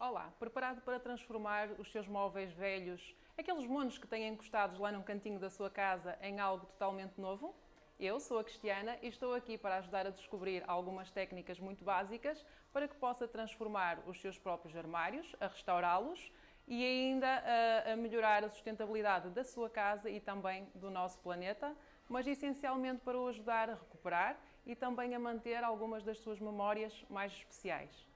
Olá, preparado para transformar os seus móveis velhos, aqueles monos que têm encostados lá num cantinho da sua casa, em algo totalmente novo? Eu sou a Cristiana e estou aqui para ajudar a descobrir algumas técnicas muito básicas para que possa transformar os seus próprios armários, a restaurá-los e ainda a, a melhorar a sustentabilidade da sua casa e também do nosso planeta, mas essencialmente para o ajudar a recuperar e também a manter algumas das suas memórias mais especiais.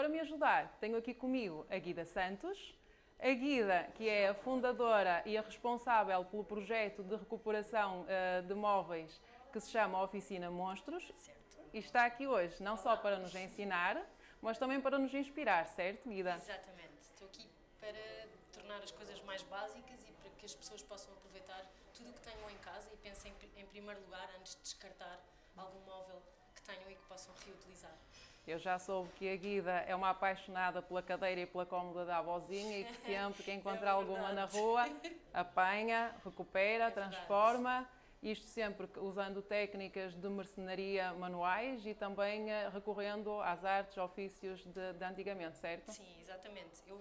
Para me ajudar, tenho aqui comigo a Guida Santos, a Guida, que é a fundadora e a responsável pelo projeto de recuperação uh, de móveis que se chama Oficina Monstros. Certo. E está aqui hoje, não só para nos ensinar, mas também para nos inspirar, certo, Guida? Exatamente. Estou aqui para tornar as coisas mais básicas e para que as pessoas possam aproveitar tudo o que tenham em casa e pensem em primeiro lugar antes de descartar algum móvel que tenham e que possam reutilizar. Eu já soube que a Guida é uma apaixonada pela cadeira e pela cómoda da avózinha e que sempre que encontra é alguma na rua, apanha, recupera, é transforma. Isto sempre usando técnicas de mercenaria manuais e também eh, recorrendo às artes, ofícios de, de antigamente, certo? Sim, exatamente. Eu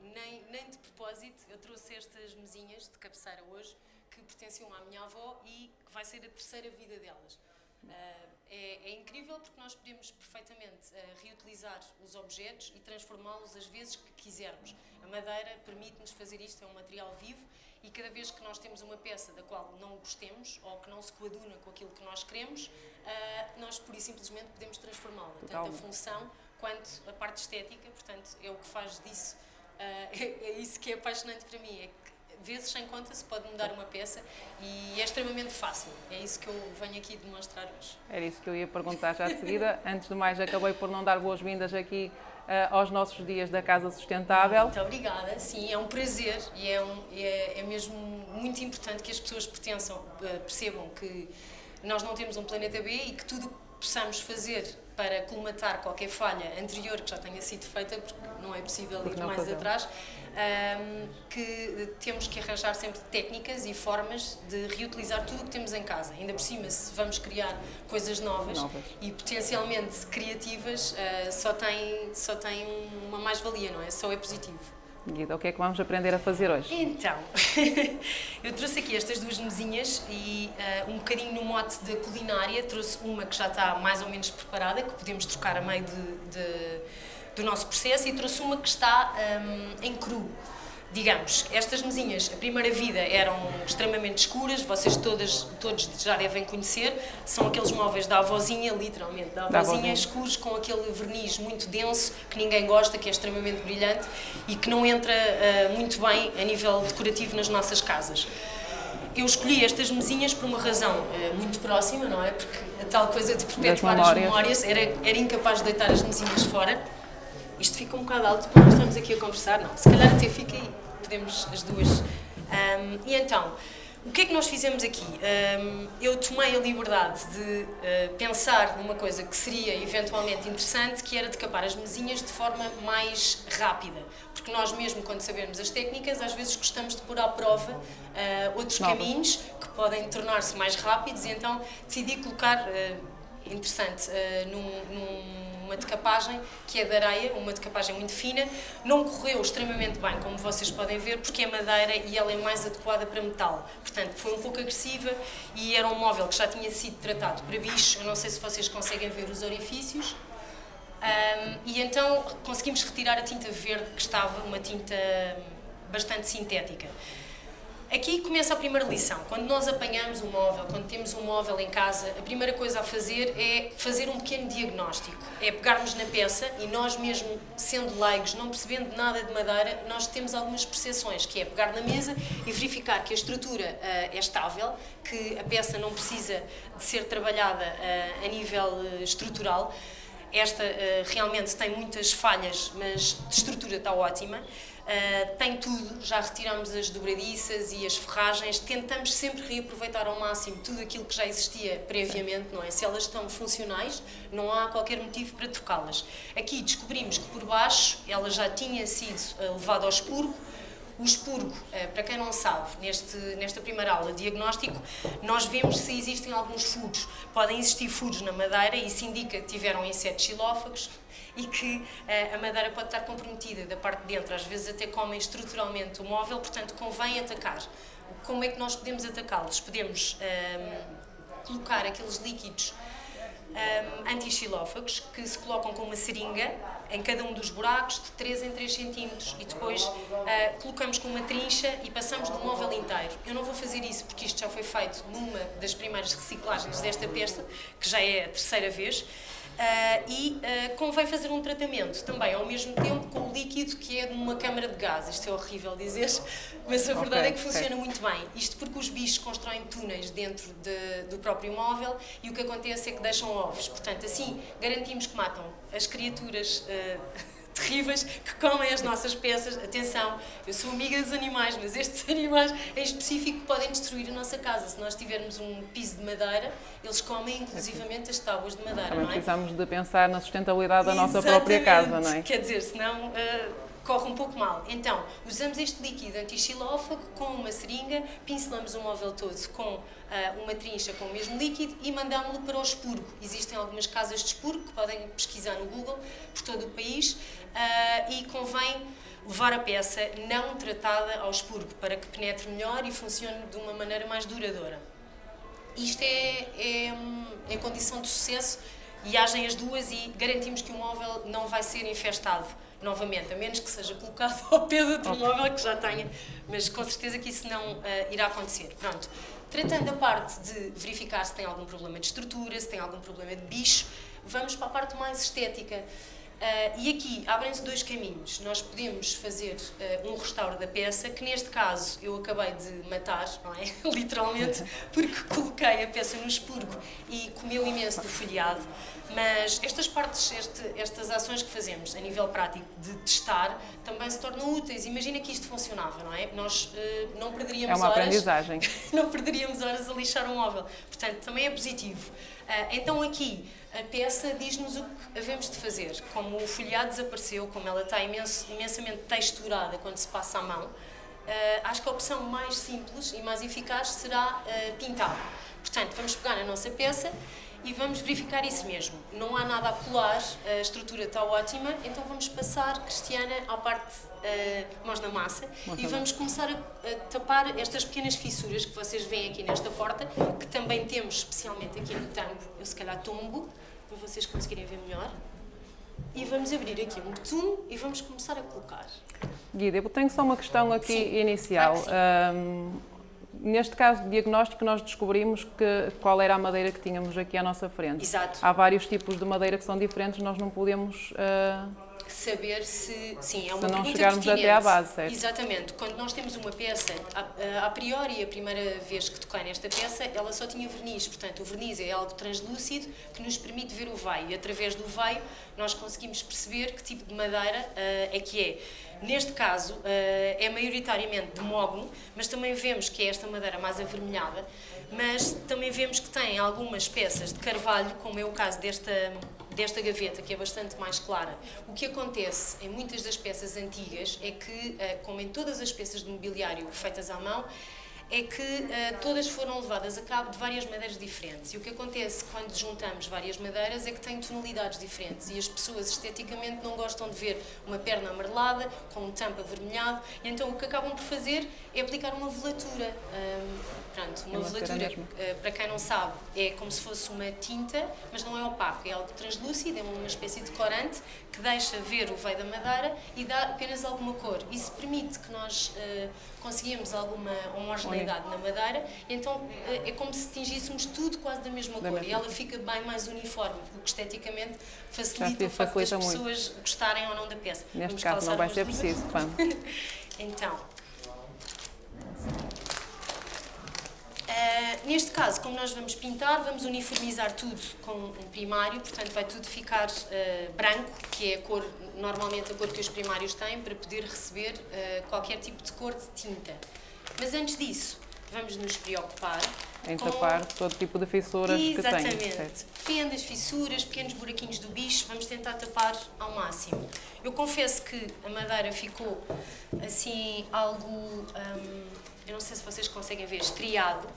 nem, nem de propósito, eu trouxe estas mesinhas de cabeceira hoje que pertenciam à minha avó e que vai ser a terceira vida delas. Uh, é, é, incrível porque nós podemos perfeitamente uh, reutilizar os objetos e transformá-los às vezes que quisermos. A madeira permite-nos fazer isto, é um material vivo e cada vez que nós temos uma peça da qual não gostemos ou que não se coaduna com aquilo que nós queremos, uh, nós pura e simplesmente podemos transformá-la. Tanto a função quanto a parte estética, portanto, é o que faz disso, é, é isso que é apaixonante para mim, é que vezes sem conta se pode mudar uma peça e é extremamente fácil. É isso que eu venho aqui demonstrar hoje. Era isso que eu ia perguntar já de seguida. Antes de mais, acabei por não dar boas-vindas aqui uh, aos nossos dias da Casa Sustentável. Muito obrigada. Sim, é um prazer e é, um, é, é mesmo muito importante que as pessoas pertençam, uh, percebam que nós não temos um planeta B e que tudo possamos fazer para colmatar qualquer falha anterior que já tenha sido feita, porque não é possível ir mais atrás, um, que temos que arranjar sempre técnicas e formas de reutilizar tudo o que temos em casa. Ainda por cima, se vamos criar coisas novas, novas. e potencialmente criativas, uh, só tem, só tem uma mais-valia, não é? Só é positivo. Guida, o que é que vamos aprender a fazer hoje? Então, eu trouxe aqui estas duas mesinhas e uh, um bocadinho no mote da culinária, trouxe uma que já está mais ou menos preparada, que podemos trocar a meio de, de, do nosso processo, e trouxe uma que está um, em cru digamos, estas mesinhas, a primeira vida eram extremamente escuras, vocês todas, todos já devem conhecer, são aqueles móveis da avózinha, literalmente, da avózinha, da avózinha, escuros com aquele verniz muito denso, que ninguém gosta, que é extremamente brilhante e que não entra uh, muito bem a nível decorativo nas nossas casas. Eu escolhi estas mesinhas por uma razão uh, muito próxima, não é? Porque a tal coisa de perpetuar as memórias era, era incapaz de deitar as mesinhas fora isto fica um bocado alto para nós estamos aqui a conversar, não, se calhar até fica aí, podemos as duas. Um, e então, o que é que nós fizemos aqui? Um, eu tomei a liberdade de uh, pensar numa coisa que seria eventualmente interessante, que era decapar as mesinhas de forma mais rápida. Porque nós mesmo, quando sabemos as técnicas, às vezes gostamos de pôr à prova uh, outros Novas. caminhos que podem tornar-se mais rápidos e então decidi colocar, uh, interessante, num, num uma decapagem que é de areia, uma decapagem muito fina. Não correu extremamente bem, como vocês podem ver, porque é madeira e ela é mais adequada para metal. Portanto, foi um pouco agressiva e era um móvel que já tinha sido tratado para bicho. Eu não sei se vocês conseguem ver os orifícios. Um, e então conseguimos retirar a tinta verde, que estava uma tinta bastante sintética. Aqui começa a primeira lição. Quando nós apanhamos um móvel, quando temos um móvel em casa, a primeira coisa a fazer é fazer um pequeno diagnóstico. É pegarmos na peça e nós mesmo, sendo leigos, não percebendo nada de madeira, nós temos algumas percepções, que é pegar na mesa e verificar que a estrutura uh, é estável, que a peça não precisa de ser trabalhada uh, a nível uh, estrutural. Esta realmente tem muitas falhas, mas de estrutura está ótima. Uh, tem tudo, já retiramos as dobradiças e as ferragens, tentamos sempre reaproveitar ao máximo tudo aquilo que já existia previamente, não é? Se elas estão funcionais, não há qualquer motivo para trocá-las. Aqui descobrimos que por baixo ela já tinha sido uh, levada ao expurgo, O expurgo, para quem não sabe, neste, nesta primeira aula, diagnóstico, nós vemos se existem alguns furos. Podem existir furos na madeira, isso indica que tiveram insetos xilófagos, e que a madeira pode estar comprometida da parte de dentro, às vezes até comem estruturalmente o móvel, portanto convém atacar. Como é que nós podemos atacá-los? Podemos um, colocar aqueles líquidos um, anti-xilófagos que se colocam com uma seringa em cada um dos buracos de 3 em 3 centímetros e depois uh, colocamos com uma trincha e passamos no móvel inteiro. Eu não vou fazer isso porque isto já foi feito numa das primeiras reciclagens desta peça, que já é a terceira vez, e uh, convém fazer um tratamento também ao mesmo tempo com o líquido que é de uma câmara de gás. Isto é horrível dizer, mas a verdade okay, é que funciona okay. muito bem. Isto porque os bichos constroem túneis dentro de, do próprio móvel e o que acontece é que deixam ovos. Portanto, assim garantimos que matam as criaturas. Terríveis que comem as nossas peças. Atenção, eu sou amiga dos animais, mas estes animais em específico podem destruir a nossa casa. Se nós tivermos um piso de madeira, eles comem inclusivamente as tábuas de madeira, Também não é? precisamos de pensar na sustentabilidade da nossa própria casa, não é? Quer dizer, senão... Uh, corre um pouco mal. Então, usamos este líquido anti-xilófago com uma seringa, pincelamos o móvel todo com uh, uma trincha com o mesmo líquido e mandamos-lo para o expurgo. Existem algumas casas de expurgo que podem pesquisar no Google por todo o país uh, e convém levar a peça não tratada ao expurgo para que penetre melhor e funcione de uma maneira mais duradoura. Isto é, é, é condição de sucesso e agem as duas e garantimos que o móvel não vai ser infestado novamente, a menos que seja colocado ao pé do outro móvel que já tenha, mas com certeza que isso não uh, irá acontecer. Pronto. Tratando a parte de verificar se tem algum problema de estrutura, se tem algum problema de bicho, vamos para a parte mais estética. Uh, e aqui abrem-se dois caminhos. Nós podemos fazer uh, um restauro da peça, que neste caso eu acabei de matar, não é? Literalmente, porque coloquei a peça no expurgo e comeu imenso do folhado. Mas estas partes, este, estas ações que fazemos a nível prático de testar, também se tornam úteis. Imagina que isto funcionava, não é? Nós uh, não perderíamos horas... É uma horas, aprendizagem. não perderíamos horas a lixar um móvel. Portanto, também é positivo. então aqui, a peça diz-nos o que havemos de fazer. Como o folhado desapareceu, como ela está imenso, imensamente texturada quando se passa a mão, uh, acho que a opção mais simples e mais eficaz será uh, pintar. Portanto, vamos pegar a nossa peça e vamos verificar isso mesmo. Não há nada a colar, a estrutura está ótima, então vamos passar, Cristiana, à parte uh, mãos na massa e vamos começar a, a, tapar estas pequenas fissuras que vocês veem aqui nesta porta, que também temos especialmente aqui no tambo, eu se calhar tombo, para vocês conseguirem ver melhor. E vamos abrir aqui um betume e vamos começar a colocar. Guida, eu tenho só uma questão aqui sim, inicial. Claro um, neste caso de diagnóstico, nós descobrimos que, qual era a madeira que tínhamos aqui à nossa frente. Exato. Há vários tipos de madeira que são diferentes, nós não podemos... Uh saber se. Sim, é uma se não chegarmos pertinente. até à base, certo? Exatamente. Quando nós temos uma peça, a, a, priori, a primeira vez que toquei nesta peça, ela só tinha verniz. Portanto, o verniz é algo translúcido que nos permite ver o veio. E através do veio, nós conseguimos perceber que tipo de madeira uh, é que é. Neste caso, uh, é maioritariamente de mogno, mas também vemos que é esta madeira mais avermelhada. Mas também vemos que tem algumas peças de carvalho, como é o caso desta desta gaveta, que é bastante mais clara. O que acontece em muitas das peças antigas é que, eh, como em todas as peças de mobiliário feitas à mão, é que uh, todas foram levadas a cabo de várias madeiras diferentes. E o que acontece quando juntamos várias madeiras é que têm tonalidades diferentes e as pessoas esteticamente não gostam de ver uma perna amarelada com um tampo avermelhado, e então o que acabam por fazer é aplicar uma velatura. Um, pronto, uma, é velatura, uh, para quem não sabe, é como se fosse uma tinta, mas não é opaco, é algo translúcido, é uma espécie de corante que deixa ver o veio da madeira e dá apenas alguma cor. Isso permite que nós uh, conseguimos alguma homogeneidade na madeira, então eh, é como se tingíssemos tudo quase da mesma da cor mesma. e ela fica bem mais uniforme, o que esteticamente facilita o facto das muito. pessoas gostarem ou não da peça. Neste Vamos caso não vai ser preciso, então, Uh, neste caso, como nós vamos pintar, vamos uniformizar tudo com um primário, portanto vai tudo ficar uh, branco, que é a cor, normalmente a cor que os primários têm, para poder receber uh, qualquer tipo de cor de tinta. Mas antes disso, vamos nos preocupar Em tapar todo tipo de fissuras que tem. Exatamente. Fendas, fissuras, pequenos buraquinhos do bicho, vamos tentar tapar ao máximo. Eu confesso que a madeira ficou assim algo, hum, eu não sei se vocês conseguem ver, estriado,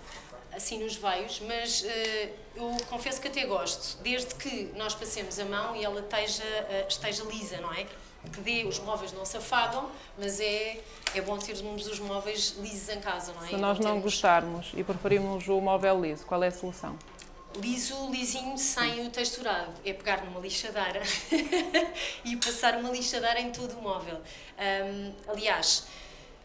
assim nos veios, mas eh, eu confesso que até gosto, desde que nós passemos a mão e ela esteja, eh, esteja lisa, não é? Que dê, os móveis não se afagam, mas é, é bom termos os móveis lisos em casa, não é? Se nós não termos- gostarmos e preferimos o móvel liso, qual é a solução? Liso, lisinho, sem o texturado. É pegar numa lixadeira e passar uma lixadeira em todo o móvel. Hum, aliás,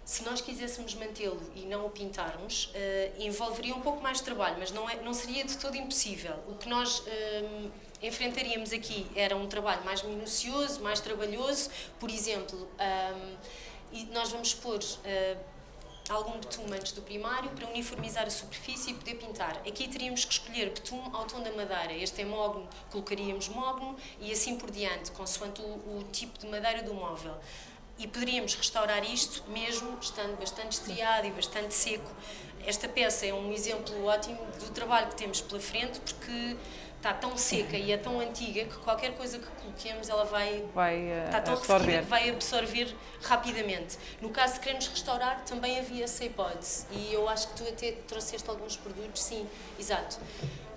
se nós quiséssemos mantê-lo e não o pintarmos, eh, envolveria um pouco mais de trabalho, mas não, é, não seria de todo impossível. O que nós hum, enfrentaríamos aqui era um trabalho mais minucioso, mais trabalhoso. Por exemplo, hum, e nós vamos pôr eh, algum betume antes do primário para uniformizar a superfície e poder pintar. Aqui teríamos que escolher betume ao tom da madeira. Este é mogno, colocaríamos mogno e assim por diante, consoante o, o tipo de madeira do móvel. E poderíamos restaurar isto mesmo estando bastante estriado e bastante seco. Esta peça é um exemplo ótimo do trabalho que temos pela frente porque está tão seca e é tão antiga que qualquer coisa que coloquemos ela vai Vai eh, está tão ressequida absorver. que vai absorver rapidamente. No caso de queremos restaurar, também havia essa hipótese. E eu acho que tu até trouxeste alguns produtos, sim, exato.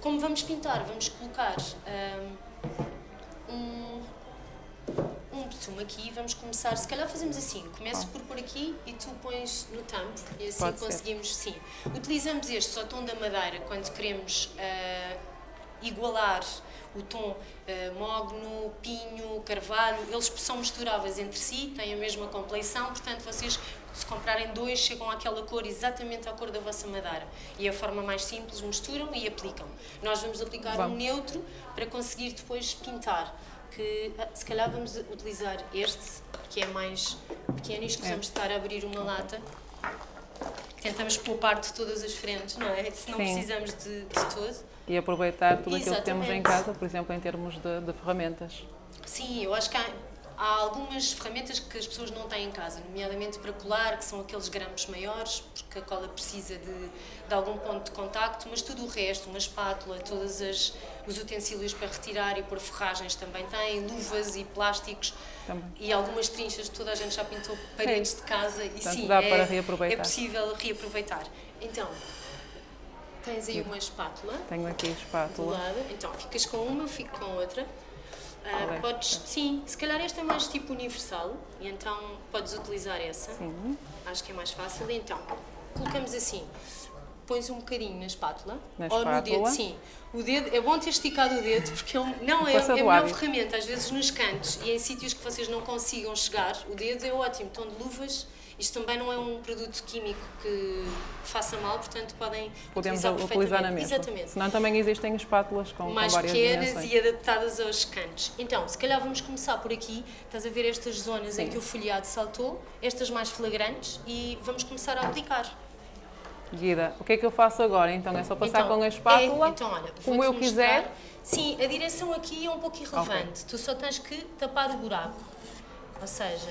Como vamos pintar? Vamos colocar hum, um, um betume aqui. Vamos começar, se calhar fazemos assim. Começo por pôr aqui e tu pões no tampo. E assim Pode ser. conseguimos, sim. Utilizamos este ao tom da madeira quando queremos ah, igualar o tom eh, mogno, pinho, carvalho, eles são misturáveis entre si, têm a mesma compleição, portanto vocês se comprarem dois chegam àquela cor exatamente à cor da vossa madeira e é a forma mais simples misturam e aplicam. Nós vamos aplicar um neutro para conseguir depois pintar. Que, ah, se calhar vamos utilizar este, que é mais pequeno e escusamos de estar a abrir uma lata. Tentamos poupar de todas as frentes, não é? Se não Sim. precisamos de, de todo. E aproveitar tudo aquilo que temos em casa, por exemplo, em termos de, de ferramentas. Sim, eu acho que há, há algumas ferramentas que as pessoas não têm em casa, nomeadamente para colar, que são aqueles grampos maiores, porque a cola precisa de, de algum ponto de contacto, mas tudo o resto, uma espátula, todos as, os utensílios para retirar e pôr ferragens também têm, luvas e plásticos Também. e algumas trinchas, toda a gente já pintou paredes de casa e Portanto, sim, dá é, é possível reaproveitar. Então, tens aí uma espátula Tenho aqui a do espátula. lado. Então, ficas com uma, eu fico com outra. É? podes, sim, se calhar esta é mais tipo universal, e então podes utilizar essa. Sim. Acho que é mais fácil. Então, colocamos assim. Pões um bocadinho na espátula, Na ou no dedo, espátula. sim. O dedo, é bom ter esticado o dedo, porque é um- não é, é a do melhor ferramenta. Às vezes nos cantos e em sítios que vocês não consigam chegar, o dedo é ótimo. Tom de luvas, isto também não é um produto químico que faça mal, portanto podem Podemos utilizar utilizar na mesma. Exatamente Senão também existem espátulas com, com mais várias pequenas e adaptadas aos cantos. Então, se calhar vamos começar por aqui. Estás a ver estas zonas em Sim. que o folhado saltou, estas mais flagrantes, e vamos começar a aplicar. Guida, o que é que eu faço agora? Então é só passar Então, com a espátula, é- então, olha, como eu quiser. Sim, a direção aqui é um pouco irrelevante. Tu só tens que tapar o buraco. Ou seja,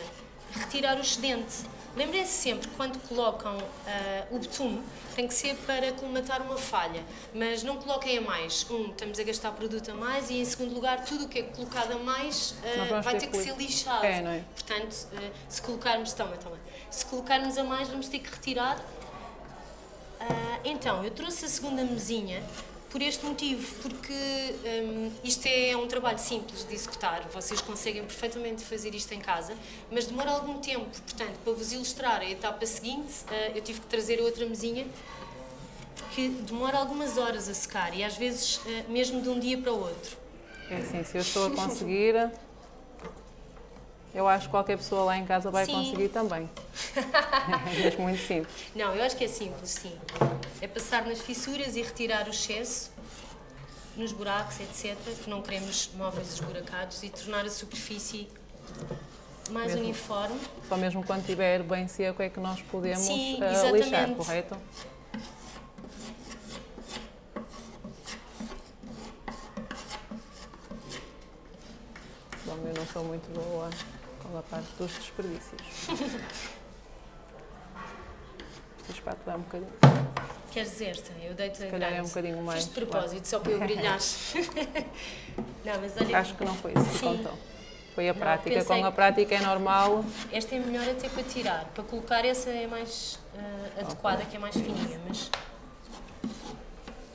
retirar o excedente. Lembrem-se sempre, quando colocam ah, o betume, tem que ser para colmatar uma falha. Mas não coloquem a mais. Um, estamos a gastar produto a mais e, em segundo lugar, tudo o que é colocado a mais vamos vai ter que ser lixado. É, não é? Portanto, ah, se colocarmos... Toma, toma. Se colocarmos a mais, vamos ter que retirar então, eu trouxe a segunda mesinha por este motivo, porque hum, isto é um trabalho simples de executar, vocês conseguem perfeitamente fazer isto em casa, mas demora algum tempo, portanto, para vos ilustrar a etapa seguinte, ah, eu tive que trazer outra mesinha que demora algumas horas a secar e às vezes ah, mesmo de um dia para o outro. É assim, se eu estou a conseguir, eu acho que qualquer pessoa lá em casa vai Sim. conseguir também. É mesmo muito simples. Não, eu acho que é simples, sim. É passar nas fissuras e retirar o excesso nos buracos, etc., que não queremos móveis esburacados e tornar a superfície mais Mesmo. uniforme. Só mesmo quando estiver bem seco é que nós podemos Sim, exatamente. lixar, correto? Eu não sou muito boa com a parte dos desperdícios. A espátula é um bocadinho. Queres esta? Eu deito a calhar é um bocadinho mais, Fiz de propósito, só para eu brilhar. não, mas olha, Acho que não foi isso que contou. Foi a Não, prática. Com a prática é normal. esta é melhor até para tirar. Para colocar essa é mais ah, adequada, que é mais fininha, mas...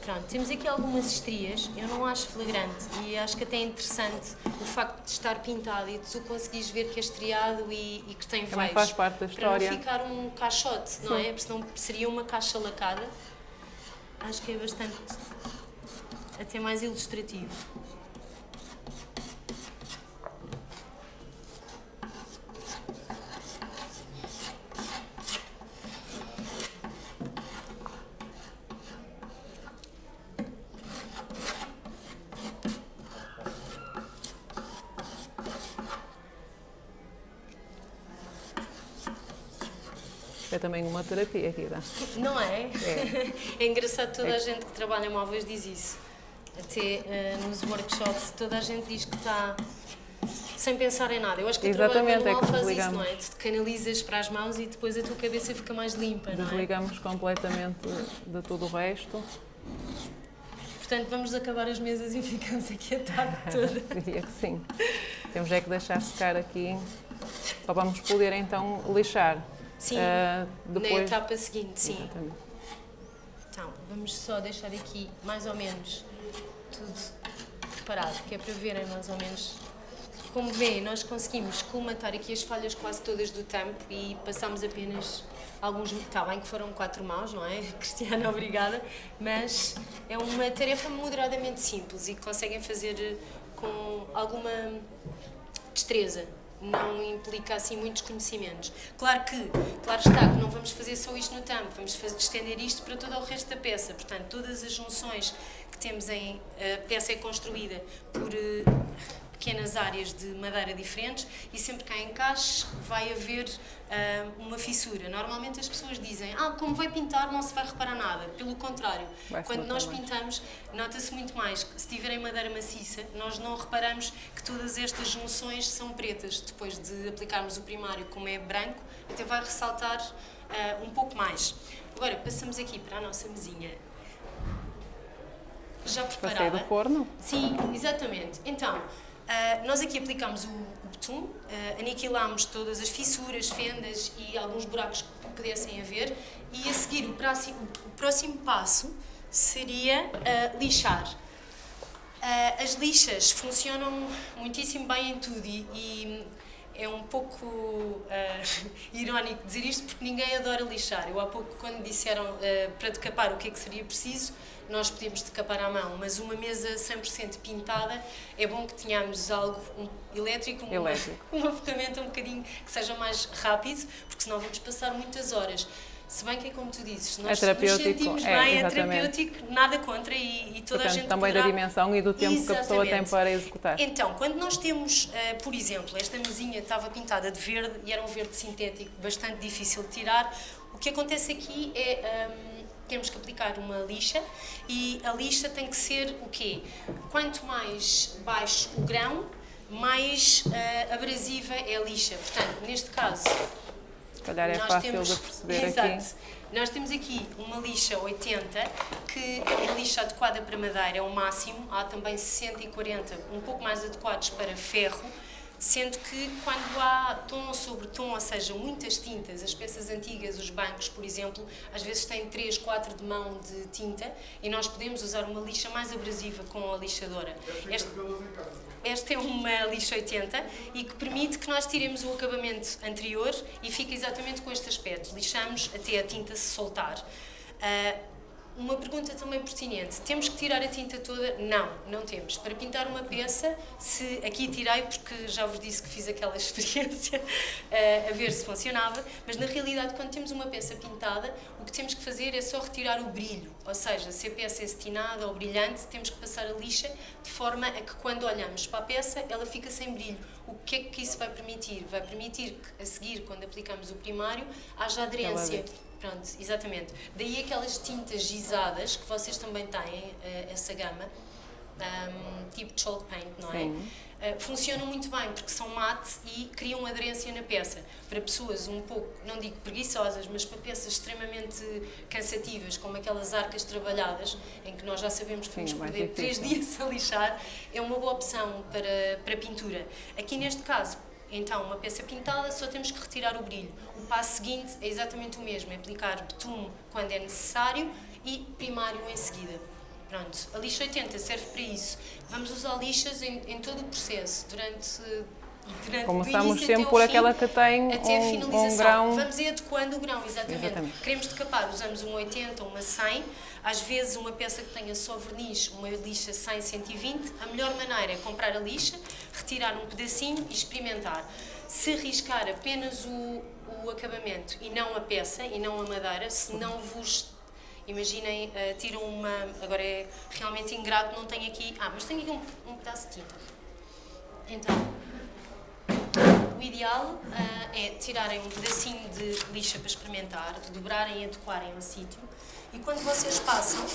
Pronto, temos aqui algumas estrias, eu não acho flagrante e acho que até é interessante o facto de estar pintado e de tu conseguires ver que é estriado e, e que tem veios. faz parte da Para história. não ficar um caixote, não é? Porque senão seria uma caixa lacada. Acho que é bastante, até mais ilustrativo. É também uma terapia aqui. Não é? É. É engraçado, toda É. a gente que trabalha em móveis diz isso. Até eh, nos workshops, toda a gente diz que está sem pensar em nada. Eu acho que o trabalho Exatamente, é manual que faz isso, não é? Tu te canalizas para as mãos e depois a tua cabeça fica mais limpa, não é? Desligamos completamente de tudo o resto. Portanto, vamos acabar as mesas e ficamos aqui a tarde toda. Diria que sim. Temos é que deixar secar aqui. Só vamos poder então lixar. Sim, na depois. etapa seguinte, sim. Exatamente. Então, vamos só deixar aqui mais ou menos tudo preparado, que é para verem mais ou menos. Como vêem, nós conseguimos colmatar aqui as falhas quase todas do tampo e passamos apenas alguns. Está bem que foram quatro mãos, não é? Cristiana, obrigada. Mas é uma tarefa moderadamente simples e conseguem fazer com alguma destreza. Não implica assim muitos conhecimentos. Claro que, claro está, que não vamos fazer só isto no tampo, vamos fazer, estender isto para todo o resto da peça. Portanto, todas as junções que temos em. A peça é construída por eh, pequenas áreas de madeira diferentes e sempre que há encaixe vai haver ah, uma fissura. Normalmente as pessoas dizem, ah, como vai pintar não se vai reparar nada. Pelo contrário, quando nós mais. pintamos, nota-se muito mais que se tiverem madeira maciça, nós não reparamos que todas estas junções são pretas. Depois de aplicarmos o primário, como é branco, até vai ressaltar ah, um pouco mais. Agora, passamos aqui para a nossa mesinha. Já Passei preparada. do forno. Sim, exatamente. Então, ah, nós aqui aplicámos o, o betum, ah, aniquilámos todas as fissuras, fendas e alguns buracos que pudessem haver e a seguir o próximo, o próximo passo seria ah, lixar. As lixas funcionam muitíssimo bem em tudo e, e é um pouco ah, irónico dizer isto porque ninguém adora lixar. Eu há pouco, quando disseram ah, para decapar o que é que seria preciso, nós podíamos decapar à mão, mas uma mesa 100% pintada é bom que tenhamos algo um, elétrico, uma, Elétrico. uma ferramenta um bocadinho que seja mais rápido, porque senão vamos passar muitas horas. Se bem que é como tu dizes, nós nos terapêutico, sentimos é, bem, é exatamente. terapêutico, nada contra e, e toda a Portanto, gente também da poderá dimensão e do tempo que a pessoa tem Exatamente. para executar. então, quando nós temos, eh, por exemplo, esta mesinha estava pintada de verde e era um verde sintético bastante difícil de tirar, o que acontece aqui é hum, temos que aplicar uma lixa e a lixa tem que ser o quê? Quanto mais baixo o grão, mais eh, abrasiva é a lixa. Portanto, neste caso, Se calhar é nós fácil temos, de perceber Exato. aqui. Nós temos aqui uma lixa 80, que é a lixa adequada para madeira é o máximo. Há também 60 e 40, um pouco mais adequados para ferro. Sendo que quando há tom sobre tom, ou seja, muitas tintas, as peças antigas, os bancos, por exemplo, às vezes têm 3, 4 de mão de tinta e nós podemos usar uma lixa mais abrasiva com a lixadora. Este- esta é uma lixa 80 e que permite que nós tiremos o acabamento anterior e fica exatamente com este aspecto. Lixamos até a tinta se soltar. Ah, uma pergunta também pertinente. Temos que tirar a tinta toda? Não, não temos. Para pintar uma peça, se aqui tirei porque já vos disse que fiz aquela experiência ah, a ver se funcionava, mas na realidade quando temos uma peça pintada, o que temos que fazer é só retirar o brilho, ou seja, se a peça é cetinada ou brilhante, temos que passar a lixa de forma a que quando olhamos para a peça, ela fica sem brilho. O que é que isso vai permitir? Vai permitir que a seguir, quando aplicamos o primário, haja aderência. Pronto, exatamente. Daí aquelas tintas gizadas que vocês também têm, eh, essa gama, ahm, tipo chalk paint, não é? Sim. Uh, funcionam muito bem porque são mate e criam aderência na peça. Para pessoas um pouco, não digo preguiçosas, mas para peças extremamente cansativas, como aquelas arcas trabalhadas, em que nós já sabemos que vamos perder três dias a lixar, é uma boa opção para, para pintura. Aqui neste caso, então, uma peça pintada, só temos que retirar o brilho. O passo seguinte é exatamente o mesmo, é aplicar betume quando é necessário e primário em seguida. Pronto, a lixa 80 serve para isso. Vamos usar lixas em, em todo o processo, durante Durante Começamos sempre por fim, aquela que tem até um, um grão... Vamos ir adequando o grão, exatamente. exatamente. Queremos decapar, usamos uma 80, uma 100, às vezes uma peça que tenha só verniz, uma lixa 100, 120, a melhor maneira é comprar a lixa, retirar um pedacinho e experimentar. Se riscar apenas o, o acabamento e não a peça, e não a madeira, se não vos Imaginem, uh, tiram uma. Agora é realmente ingrato, não tenho aqui. Ah, mas tenho aqui um, um pedaço de tinta. Então, o ideal uh, é tirarem um pedacinho de lixa para experimentar, dobrarem e adequarem ao sítio e quando vocês passam,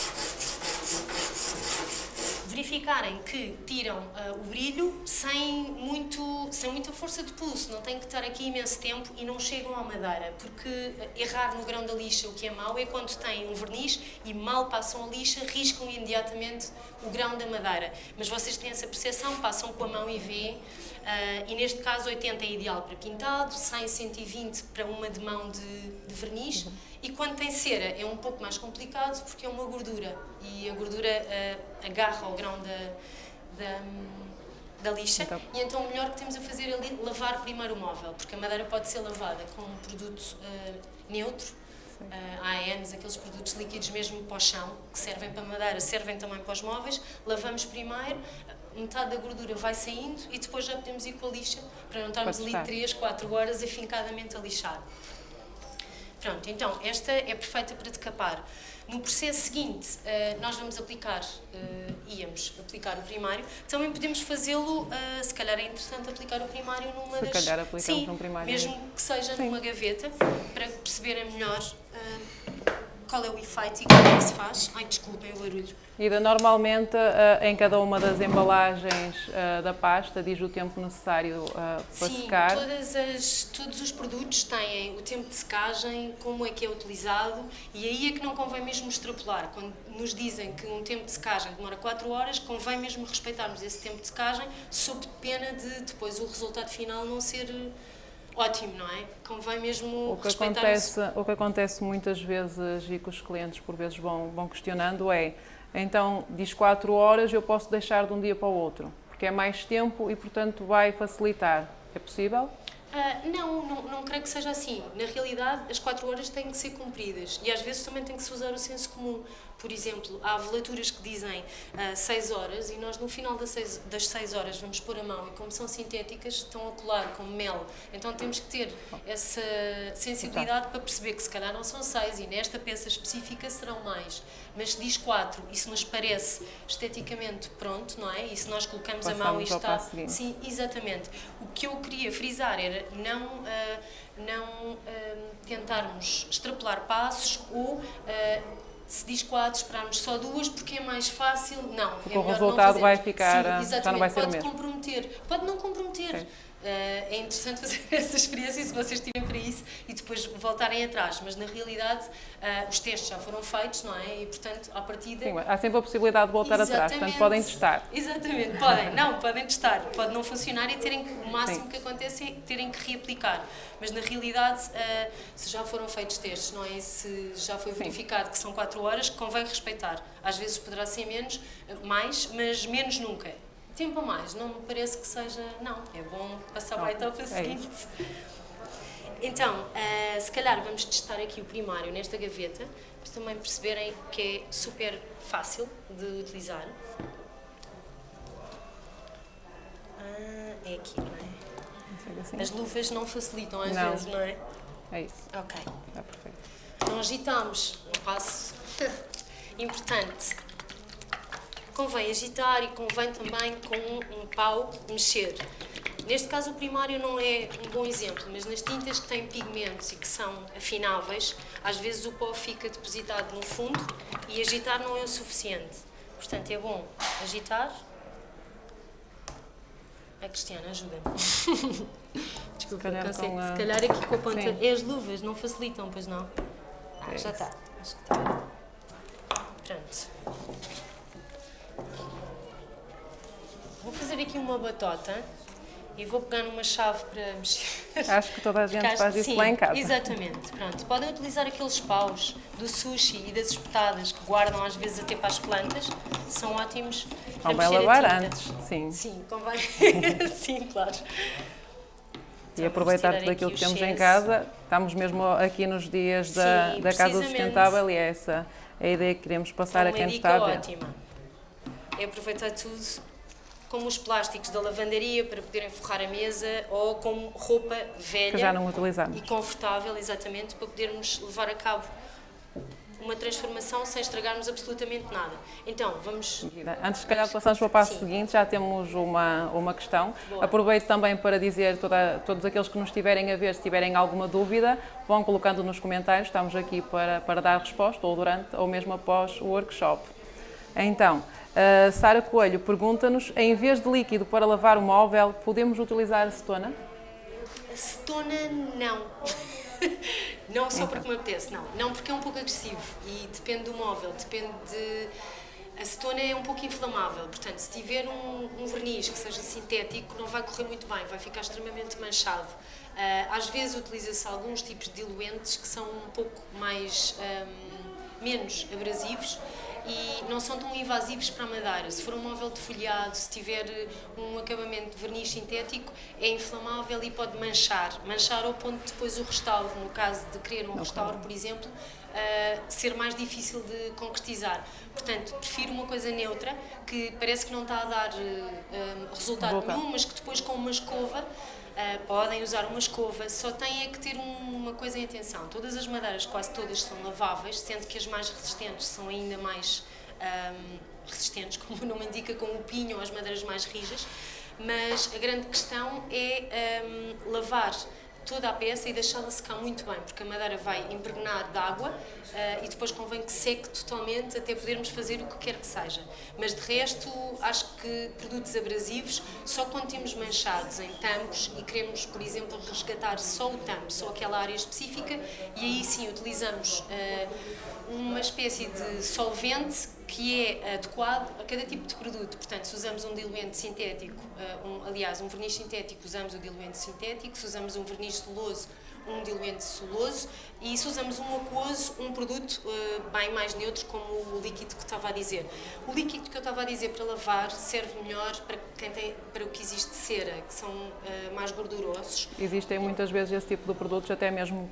verificarem que tiram uh, o brilho sem, muito, sem muita força de pulso, não têm que estar aqui imenso tempo e não chegam à madeira, porque errar no grão da lixa o que é mau é quando têm um verniz e mal passam a lixa, riscam imediatamente o grão da madeira. Mas vocês têm essa percepção, passam com a mão e veem, uh, e neste caso 80 é ideal para pintado, 100, 120 para uma de mão de, de verniz, uhum. E quando tem cera é um pouco mais complicado porque é uma gordura. E a gordura uh, agarra ao grão da, da, da lixa. Então. e então o melhor que temos a fazer é lavar primeiro o móvel, porque a madeira pode ser lavada com um produto uh, neutro, uh, ANs, aqueles produtos líquidos mesmo para o chão, que servem para madeira, servem também para os móveis, lavamos primeiro, metade da gordura vai saindo e depois já podemos ir com a lixa para não estarmos ali 3, 4 horas afincadamente a lixar. Pronto, então, esta é perfeita para decapar. No processo seguinte, uh, nós vamos aplicar, uh, íamos aplicar o primário. Também podemos fazê-lo, uh, se calhar é interessante aplicar o primário numa se das... Se calhar aplicamos Sim, num primário. mesmo que seja Sim. numa gaveta, para perceberem melhor qual é o efeito e como é que se faz. Ai, desculpem o barulho. Ida, normalmente eh, em cada uma das embalagens eh, da pasta diz o tempo necessário eh, para Sim, secar? Sim, todos os produtos têm o tempo de secagem, como é que é utilizado e aí é que não convém mesmo extrapolar. Quando nos dizem que um tempo de secagem demora 4 horas, convém mesmo respeitarmos esse tempo de secagem, sob pena de depois o resultado final não ser ótimo, não é? Convém mesmo o que acontece O que acontece muitas vezes e que os clientes por vezes vão, vão questionando é então diz 4 horas, eu posso deixar de um dia para o outro, porque é mais tempo e portanto vai facilitar. É possível? Uh, não, não, não creio que seja assim. Na realidade, as 4 horas têm que ser cumpridas e às vezes também tem que se usar o senso comum. Por exemplo, há velaturas que dizem 6 uh, ah, horas e nós no final das 6 horas vamos pôr a mão e como são sintéticas estão a colar com mel. Então temos que ter essa sensibilidade para perceber que se calhar não são 6 e nesta peça específica serão mais. Mas se diz 4 e se nos parece esteticamente pronto, não é? E se nós colocamos Passamos a mão e está... Sim, exatamente. O que eu queria frisar era não... Uh, não uh, tentarmos extrapolar passos ou uh, se diz quatro, esperarmos só duas porque é mais fácil. Não, porque é o resultado vai ficar, Sim, já não vai ser pode mesmo. comprometer, pode não comprometer. Sim. Uh, é interessante fazer essa experiência se vocês tiverem para isso e depois voltarem atrás, mas na realidade uh, os testes já foram feitos, não é? E portanto, à partida. Sim, há sempre a possibilidade de voltar Exatamente. atrás, portanto podem testar. Exatamente, podem, não, podem testar, pode não funcionar e terem que, o máximo Sim. que acontece é terem que reaplicar, mas na realidade, uh, se já foram feitos testes, não é? Se já foi verificado Sim. que são 4 horas, convém respeitar. Às vezes poderá ser menos, mais, mas menos nunca tempo a mais, não me parece que seja. Não, é bom passar para a etapa é seguinte. Então, uh, se calhar vamos testar aqui o primário nesta gaveta, para também perceberem que é super fácil de utilizar. Ah, é aqui, não é? Assim. As luvas não facilitam às não. vezes, não é? É isso. Ok. Está perfeito. Então agitamos um passo importante convém agitar e convém também com um pau mexer. Neste caso o primário não é um bom exemplo, mas nas tintas que têm pigmentos e que são afináveis, às vezes o pó fica depositado no fundo e agitar não é o suficiente. Portanto, é bom agitar A Cristiana, ajuda-me. Desculpa, com a- Se calhar aqui com a ponta. Sim. É as luvas, não facilitam, pois não? Ah, É já isso. está. Acho que está. Pronto. Vou fazer aqui uma batota e vou pegar numa chave para mexer. Acho que toda a gente faz isso sim, lá em casa. Exatamente. Pronto. Podem utilizar aqueles paus do sushi e das espetadas que guardam às vezes até para as plantas. São ótimos para Convém mexer a lavar antes, sim. Sim, convém. sim, claro. E aproveitar tudo aquilo aqui que temos em casa. Estamos mesmo aqui nos dias da, Sim, da Casa. Sustentável e é essa a ideia que queremos passar É a quem está a ver. ótima. É aproveitar tudo como os plásticos da lavandaria para poderem forrar a mesa ou como roupa velha Que já não utilizamos. e confortável, exatamente, para podermos levar a cabo uma transformação sem estragarmos absolutamente nada. Então, vamos. Antes, se calhar, passarmos para o passo Sim. seguinte, já temos uma, uma questão. Boa. Aproveito também para dizer toda, todos aqueles que nos estiverem a ver, se tiverem alguma dúvida, vão colocando nos comentários. Estamos aqui para, para dar resposta, ou durante, ou mesmo após o workshop. Então, a Sara Coelho pergunta-nos: em vez de líquido para lavar o móvel, podemos utilizar acetona? Acetona, não. não só Então. porque me apetece, não. Não porque é um pouco agressivo e depende do móvel, depende de. A acetona é um pouco inflamável, portanto, se tiver um, um verniz que seja sintético, não vai correr muito bem, vai ficar extremamente manchado. Ah, às vezes utiliza-se alguns tipos de diluentes que são um pouco mais. ahm, menos abrasivos e não são tão invasivos para a madeira. Se for um móvel de folhado, se tiver um acabamento de verniz sintético, é inflamável e pode manchar. Manchar ao ponto de depois o restauro, no caso de querer um restauro, por exemplo, ah, ser mais difícil de concretizar. Portanto, prefiro uma coisa neutra, que parece que não está a dar ah, resultado Boca. nenhum, mas que depois com uma escova Uh, podem usar uma escova, só têm é que ter um- uma coisa em atenção. Todas as madeiras, quase todas, são laváveis, sendo que as mais resistentes são ainda mais ahm, resistentes, como o nome indica, com o pinho ou as madeiras mais rijas. Mas a grande questão é ahm, lavar toda a peça e deixá-la secar muito bem, porque a madeira vai impregnar de água ah, e depois convém que seque totalmente até podermos fazer o que quer que seja. Mas de resto, acho que produtos abrasivos, só quando temos manchados em tampos e queremos, por exemplo, resgatar só o tampo, só aquela área específica, e aí sim utilizamos ah, uma espécie de solvente que é adequado a cada tipo de produto. Portanto, se usamos um diluente sintético, ah, um- aliás, um verniz sintético, usamos o diluente sintético, se usamos um verniz soloso, um diluente soloso, e se usamos um aquoso, um produto ah, bem mais neutro, como o líquido que estava a dizer. O líquido que eu estava a dizer para lavar serve melhor para, quem tem, para o que existe de cera, que são ah, mais gordurosos. Existem muitas vezes esse tipo de produtos, até mesmo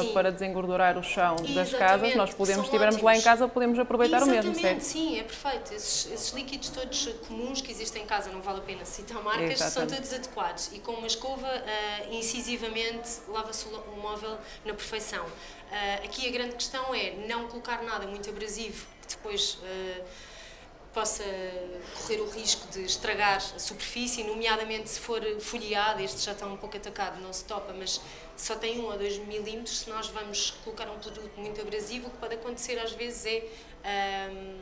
Sim. para desengordurar o chão das Exatamente, casas. Nós podemos, se são estivermos lá em casa, podemos aproveitar o mesmo, Exatamente, certo? sim, é perfeito. Esses, esses líquidos todos comuns que existem em casa, não vale a pena citar marcas, são Exatamente. todos adequados. E com uma escova, incisivamente, lava-se o móvel na perfeição. Ah, aqui a grande questão é não colocar nada muito abrasivo, que depois ah, possa correr o risco de estragar a superfície, nomeadamente se for folheado, este já está um pouco atacado, não se topa, mas só tem um ou dois milímetros, se nós vamos colocar um produto muito abrasivo, o que pode acontecer às vezes é ahm,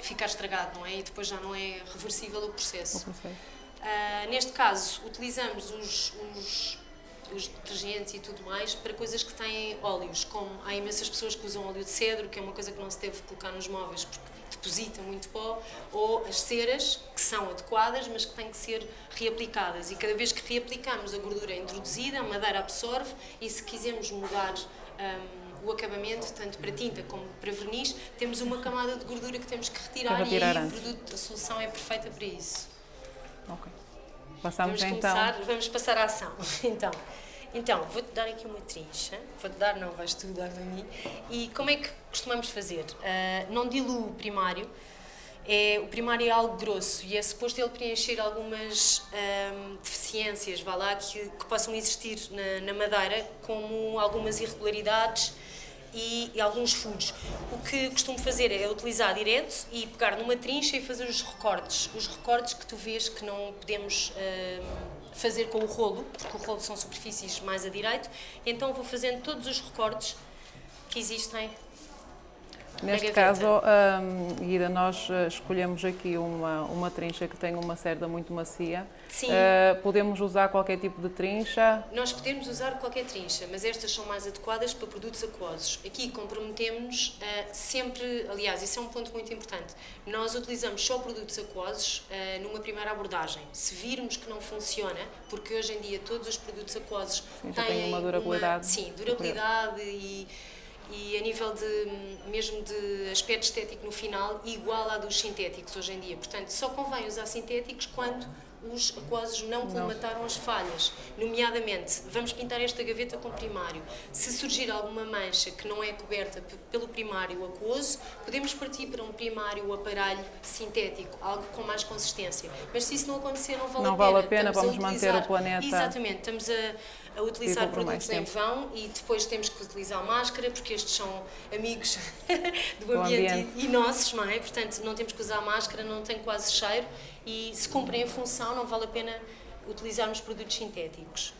ficar estragado, não é? E depois já não é reversível o processo. Ah, neste caso, utilizamos os, os, os detergentes e tudo mais para coisas que têm óleos, como há imensas pessoas que usam óleo de cedro, que é uma coisa que não se deve colocar nos móveis porque deposita muito pó, ou as ceras, que são adequadas, mas que têm que ser reaplicadas. E cada vez que reaplicamos, a gordura é introduzida, a madeira absorve, e se quisermos mudar hum, o acabamento, tanto para tinta como para verniz, temos uma camada de gordura que temos que retirar, retirar e aí produto, a solução é perfeita para isso. Ok. Passamos Vamos então. começar, vamos passar à ação. Então, então vou-te dar aqui uma trincha. Vou-te dar, não, vais tu dar a mim. E como é que costumamos fazer? Ah, não diluo o primário. É, o primário é algo grosso e é suposto ele preencher algumas ahm, deficiências, vá lá, que, que possam existir na, na madeira, como algumas irregularidades e, e alguns furos. O que costumo fazer é utilizar direto e pegar numa trincha e fazer os recortes. Os recortes que tu vês que não podemos ahm, fazer com o rolo, porque o rolo são superfícies mais a direito, então vou fazendo todos os recortes que existem Neste caso, hum, Guida, nós eh, escolhemos aqui uma, uma trincha que tem uma cerda muito macia. Sim. Eh, podemos usar qualquer tipo de trincha. Nós podemos usar qualquer trincha, mas estas são mais adequadas para produtos aquosos. Aqui comprometemos uh, sempre, aliás, isso é um ponto muito importante. Nós utilizamos só produtos aquosos uh, numa primeira abordagem. Se virmos que não funciona, porque hoje em dia todos os produtos aquosos Sim, têm têm uma durabilidade sim, durabilidade e e a nível de mesmo de aspecto estético no final igual à dos sintéticos hoje em dia. Portanto, só convém usar sintéticos quando os aquosos não colmataram as falhas. Nomeadamente, vamos pintar esta gaveta com primário. Se surgir alguma mancha que não é coberta pelo primário aquoso, podemos partir para um primário aparelho sintético, algo com mais consistência. Mas se isso não acontecer, não vale não a pena. vale a pena, Estamos vamos a manter utilizar- o planeta. Exatamente, estamos a, a utilizar produtos em vão e depois temos que utilizar máscara, porque estes são amigos do ambiente, ambiente. E, nossos, não é? Portanto, não temos que usar máscara, não tem quase cheiro e se cumprem a função, não vale a pena utilizarmos produtos sintéticos.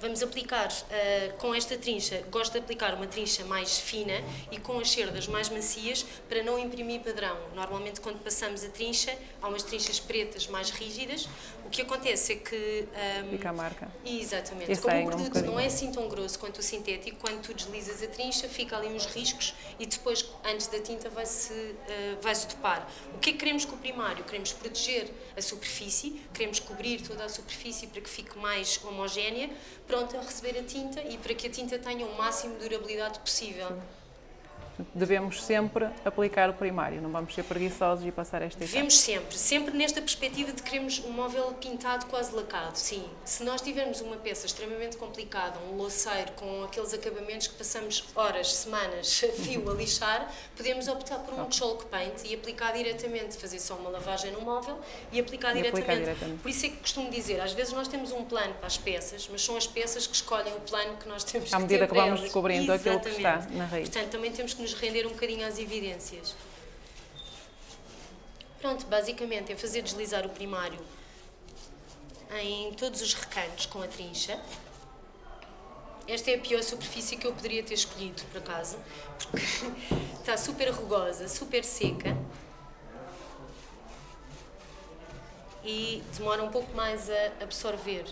Vamos aplicar ah, com esta trincha, gosto de aplicar uma trincha mais fina e com as cerdas mais macias para não imprimir padrão. Normalmente quando passamos a trincha, há umas trinchas pretas mais rígidas, o que acontece é que... ah, Fica a marca. Exatamente. Como saem o um produto bocadinho. não é assim tão grosso quanto o sintético, quando tu deslizas a trincha, fica ali uns riscos e depois, antes da tinta, vai-se eh, vai-se topar. O que é que queremos com o primário? Queremos proteger a superfície, queremos cobrir toda a superfície para que fique mais homogénea, pronta a receber a tinta e para que a tinta tenha o máximo de durabilidade possível. Devemos sempre aplicar o primário, não vamos ser preguiçosos e passar esta etapa. Devemos sempre, sempre nesta perspectiva de queremos um móvel pintado quase lacado, sim. Se nós tivermos uma peça extremamente complicada, um louceiro com aqueles acabamentos que passamos horas, semanas, a fio a lixar, podemos optar por um chalk paint e aplicar diretamente, fazer só uma lavagem no móvel e aplicar, E aplicar diretamente. diretamente. Por isso é que costumo dizer, às vezes nós temos um plano para as peças, mas são as peças que escolhem o plano que nós temos À que medida ter que para vamos elas. descobrindo aquilo que está Exatamente. na raiz. Portanto, também temos que nos render um bocadinho às evidências. Pronto, basicamente é fazer deslizar o primário em todos os recantos com a trincha. Esta é a pior superfície que eu poderia ter escolhido, por acaso, porque está super rugosa, super seca e demora um pouco mais a absorver.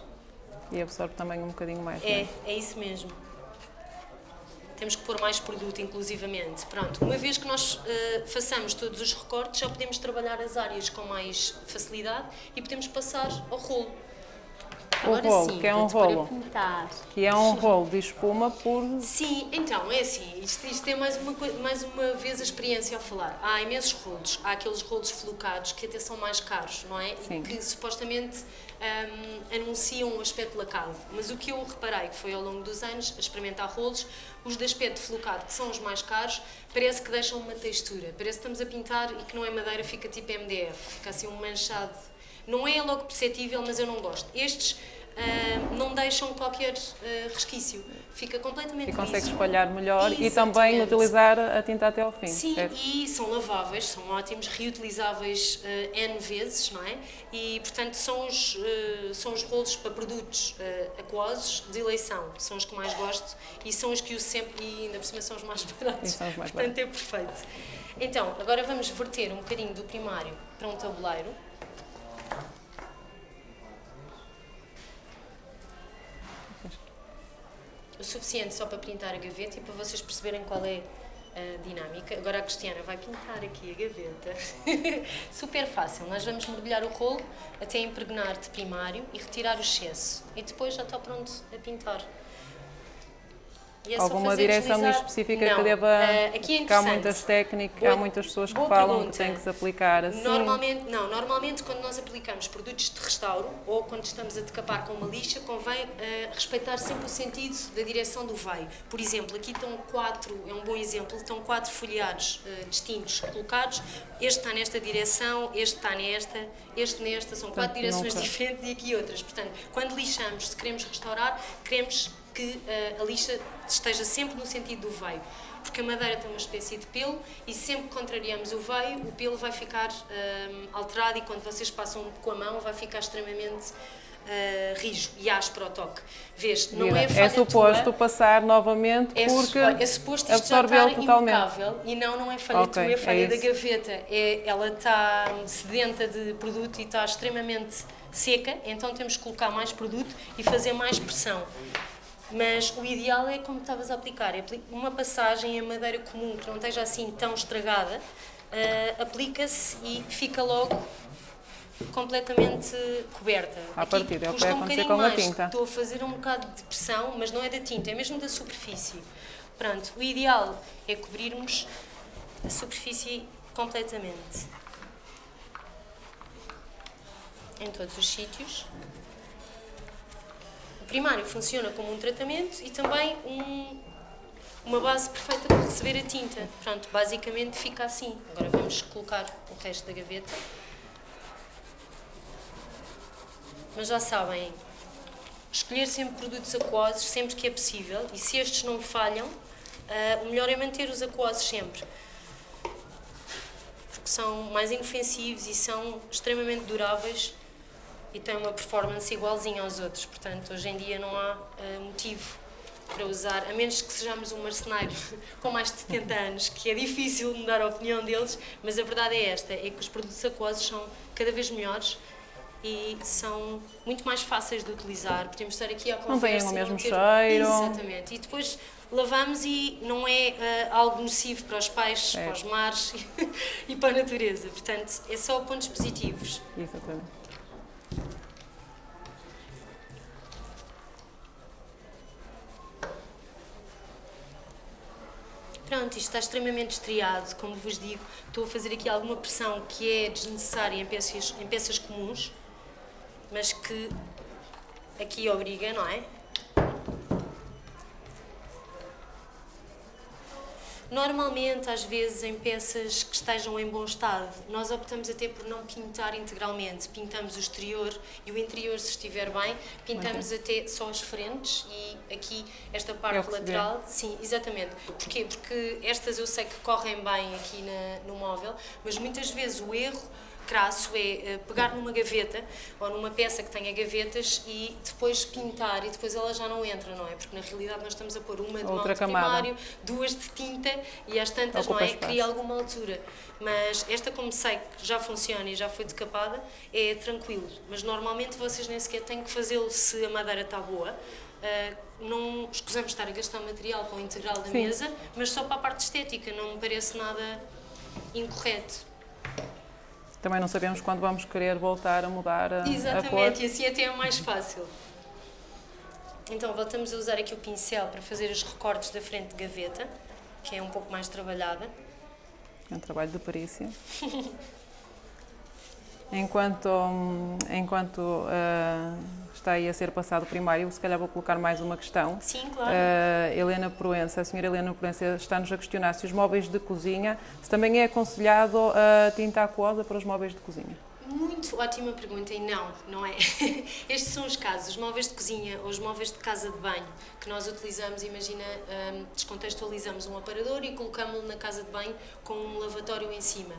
E absorve também um bocadinho mais. não É, é isso mesmo. Temos que pôr mais produto, inclusivamente. Pronto, uma vez que nós eh, façamos todos os recortes, já podemos trabalhar as áreas com mais facilidade e podemos passar ao rolo. O Agora rolo, sim, que é um a rolo. Que é um rolo de espuma por. Sim, então, é assim, isto, isto é mais uma, mais uma vez a experiência ao falar. Há imensos rolos, há aqueles rolos flocados que até são mais caros, não é? Sim. E que supostamente hum, anunciam um aspecto lacado. Mas o que eu reparei, que foi ao longo dos anos, a experimentar rolos, os de aspecto flocado, que são os mais caros, parece que deixam uma textura. Parece que estamos a pintar e que não é madeira, fica tipo MDF, fica assim um manchado. Não é logo perceptível, mas eu não gosto. Estes ah, não deixam qualquer ah, resquício. Fica completamente E consegue liso. espalhar melhor e também Exatamente. utilizar a tinta até ao fim. Sim, certo? e são laváveis, são ótimos, reutilizáveis eh, N vezes, não é? E, portanto, são os, eh, são os rolos para produtos aquosos de eleição. São os que mais gosto e são os que uso sempre e ainda por cima são os mais baratos. Os mais portanto, é perfeito. Então, agora vamos verter um bocadinho do primário para um tabuleiro. O suficiente só para pintar a gaveta e para vocês perceberem qual é a dinâmica. Agora a Cristiana vai pintar aqui a gaveta. Super fácil. Nós vamos mergulhar o rolo até impregnar de primário e retirar o excesso. E depois já está pronto a pintar. Alguma direção deslizar. específica Não. que deva. Ah, aqui é há muitas técnicas, Boa- há muitas pessoas que falam pergunta. que tem que se aplicar assim. Normalmente, não, normalmente quando nós aplicamos produtos de restauro ou quando estamos a decapar com uma lixa, convém eh, respeitar sempre o sentido da direção do veio. Por exemplo, aqui estão quatro, é um bom exemplo, estão quatro folheados eh, distintos colocados. Este está nesta direção, este está nesta, este nesta, são quatro Portanto, direções nunca- diferentes e aqui outras. Portanto, quando lixamos, se queremos restaurar, queremos que uh, a lixa esteja sempre no sentido do veio. Porque a madeira tem uma espécie de pelo e sempre que contrariamos o veio, o pelo vai ficar uh, alterado e quando vocês passam com a mão vai ficar extremamente uh, rijo e áspero ao toque. Vês, não Mira, é falha É suposto tua, passar novamente é, porque é suposto isto já estar totalmente. impecável e não, não é falha Ok, tua, é falha é da gaveta. É, ela está sedenta de produto e está extremamente seca, então temos que colocar mais produto e fazer mais pressão. Mas o ideal é como estavas a aplicar, é uma passagem em madeira comum que não esteja assim tão estragada, eh, aplica-se e fica logo completamente coberta. À Aqui partida, é o que vai um acontecer bocadinho com a mais, tinta. Estou a fazer um bocado de pressão, mas não é da tinta, é mesmo da superfície. Pronto, o ideal é cobrirmos a superfície completamente. Em todos os sítios. Primário funciona como um tratamento e também um- uma base perfeita para receber a tinta. Pronto, basicamente fica assim. Agora vamos colocar o resto da gaveta. Mas já sabem, escolher sempre produtos aquosos sempre que é possível e se estes não falham, ah, o melhor é manter os aquosos sempre. Porque são mais inofensivos e são extremamente duráveis e têm uma performance igualzinha aos outros. Portanto, hoje em dia não há ah, motivo para usar, a menos que sejamos um marceneiro com mais de 70 anos, que é difícil mudar a opinião deles, mas a verdade é esta, é que os produtos aquosos são cada vez melhores e são muito mais fáceis de utilizar. Podemos estar aqui à têm conversa o e mesmo não ter... cheiro. Exatamente. E depois lavamos e não é ah, algo nocivo para os peixes, É. para os mares e para a natureza. Portanto, é só pontos positivos. Exatamente. Pronto, isto está extremamente estriado, como vos digo. Estou a fazer aqui alguma pressão que é desnecessária em peças, em peças comuns, mas que aqui obriga, não é? Normalmente, às vezes, em peças que estejam em bom estado, nós optamos até por não pintar integralmente. Pintamos o exterior e o interior, se estiver bem, pintamos até só as frentes e aqui esta É parte lateral. Sim, exatamente. Porquê? Porque estas eu sei que correm bem aqui na- no móvel, mas muitas vezes o erro crasso é eh, pegar numa gaveta ou numa peça que tenha gavetas e depois pintar e depois ela já não entra, não é? Porque na realidade nós estamos a pôr uma de Outra malte primário, duas de tinta e às tantas, Ocupa não é? espaço. Cria alguma altura. Mas esta, como sei que já funciona e já foi decapada, é tranquilo. Mas normalmente vocês nem sequer têm que fazê-lo se a madeira está boa. Ah, não escusamos estar a gastar material para o integral da Sim. mesa, mas só para a parte estética, não me parece nada incorreto. Também não sabemos quando vamos querer voltar a mudar a, a cor. Exatamente, e assim até é mais fácil. Então, voltamos a usar aqui o pincel para fazer os recortes da frente de gaveta, que é um pouco mais trabalhada. É um trabalho de perícia. Enquanto, hum, enquanto ah, está aí a ser passado primário, se calhar vou colocar mais uma questão. Sim, claro. A Helena Proença, a senhora Helena Proença está-nos a questionar se os móveis de cozinha, se também é aconselhado a tinta aquosa para os móveis de cozinha. Muito ótima pergunta e não, não é. Estes são os casos, os móveis de cozinha ou os móveis de casa de banho que nós utilizamos, imagina, hum, descontextualizamos um aparador e colocamos-lo na casa de banho com um lavatório em cima.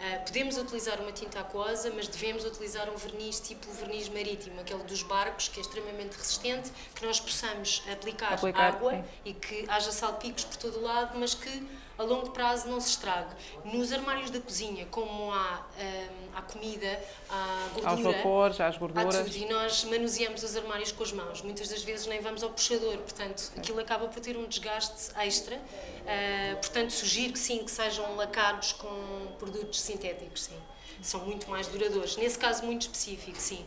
Ah, podemos utilizar uma tinta aquosa, mas devemos utilizar um verniz tipo verniz marítimo, aquele dos barcos, que é extremamente resistente, que nós possamos aplicar, Aplicar, água sim. e que haja salpicos por todo o lado, mas que a longo prazo não se estrague. Nos armários da cozinha, como há, hum, há comida, há Aos gordura, vapores, às há gorduras. tudo e nós manuseamos os armários com as mãos. Muitas das vezes nem vamos ao puxador, portanto aquilo acaba por ter um desgaste extra. Ah, portanto, sugiro que sim, que sejam lacados com produtos sintéticos, sim. São muito mais duradouros. Nesse caso muito específico, sim.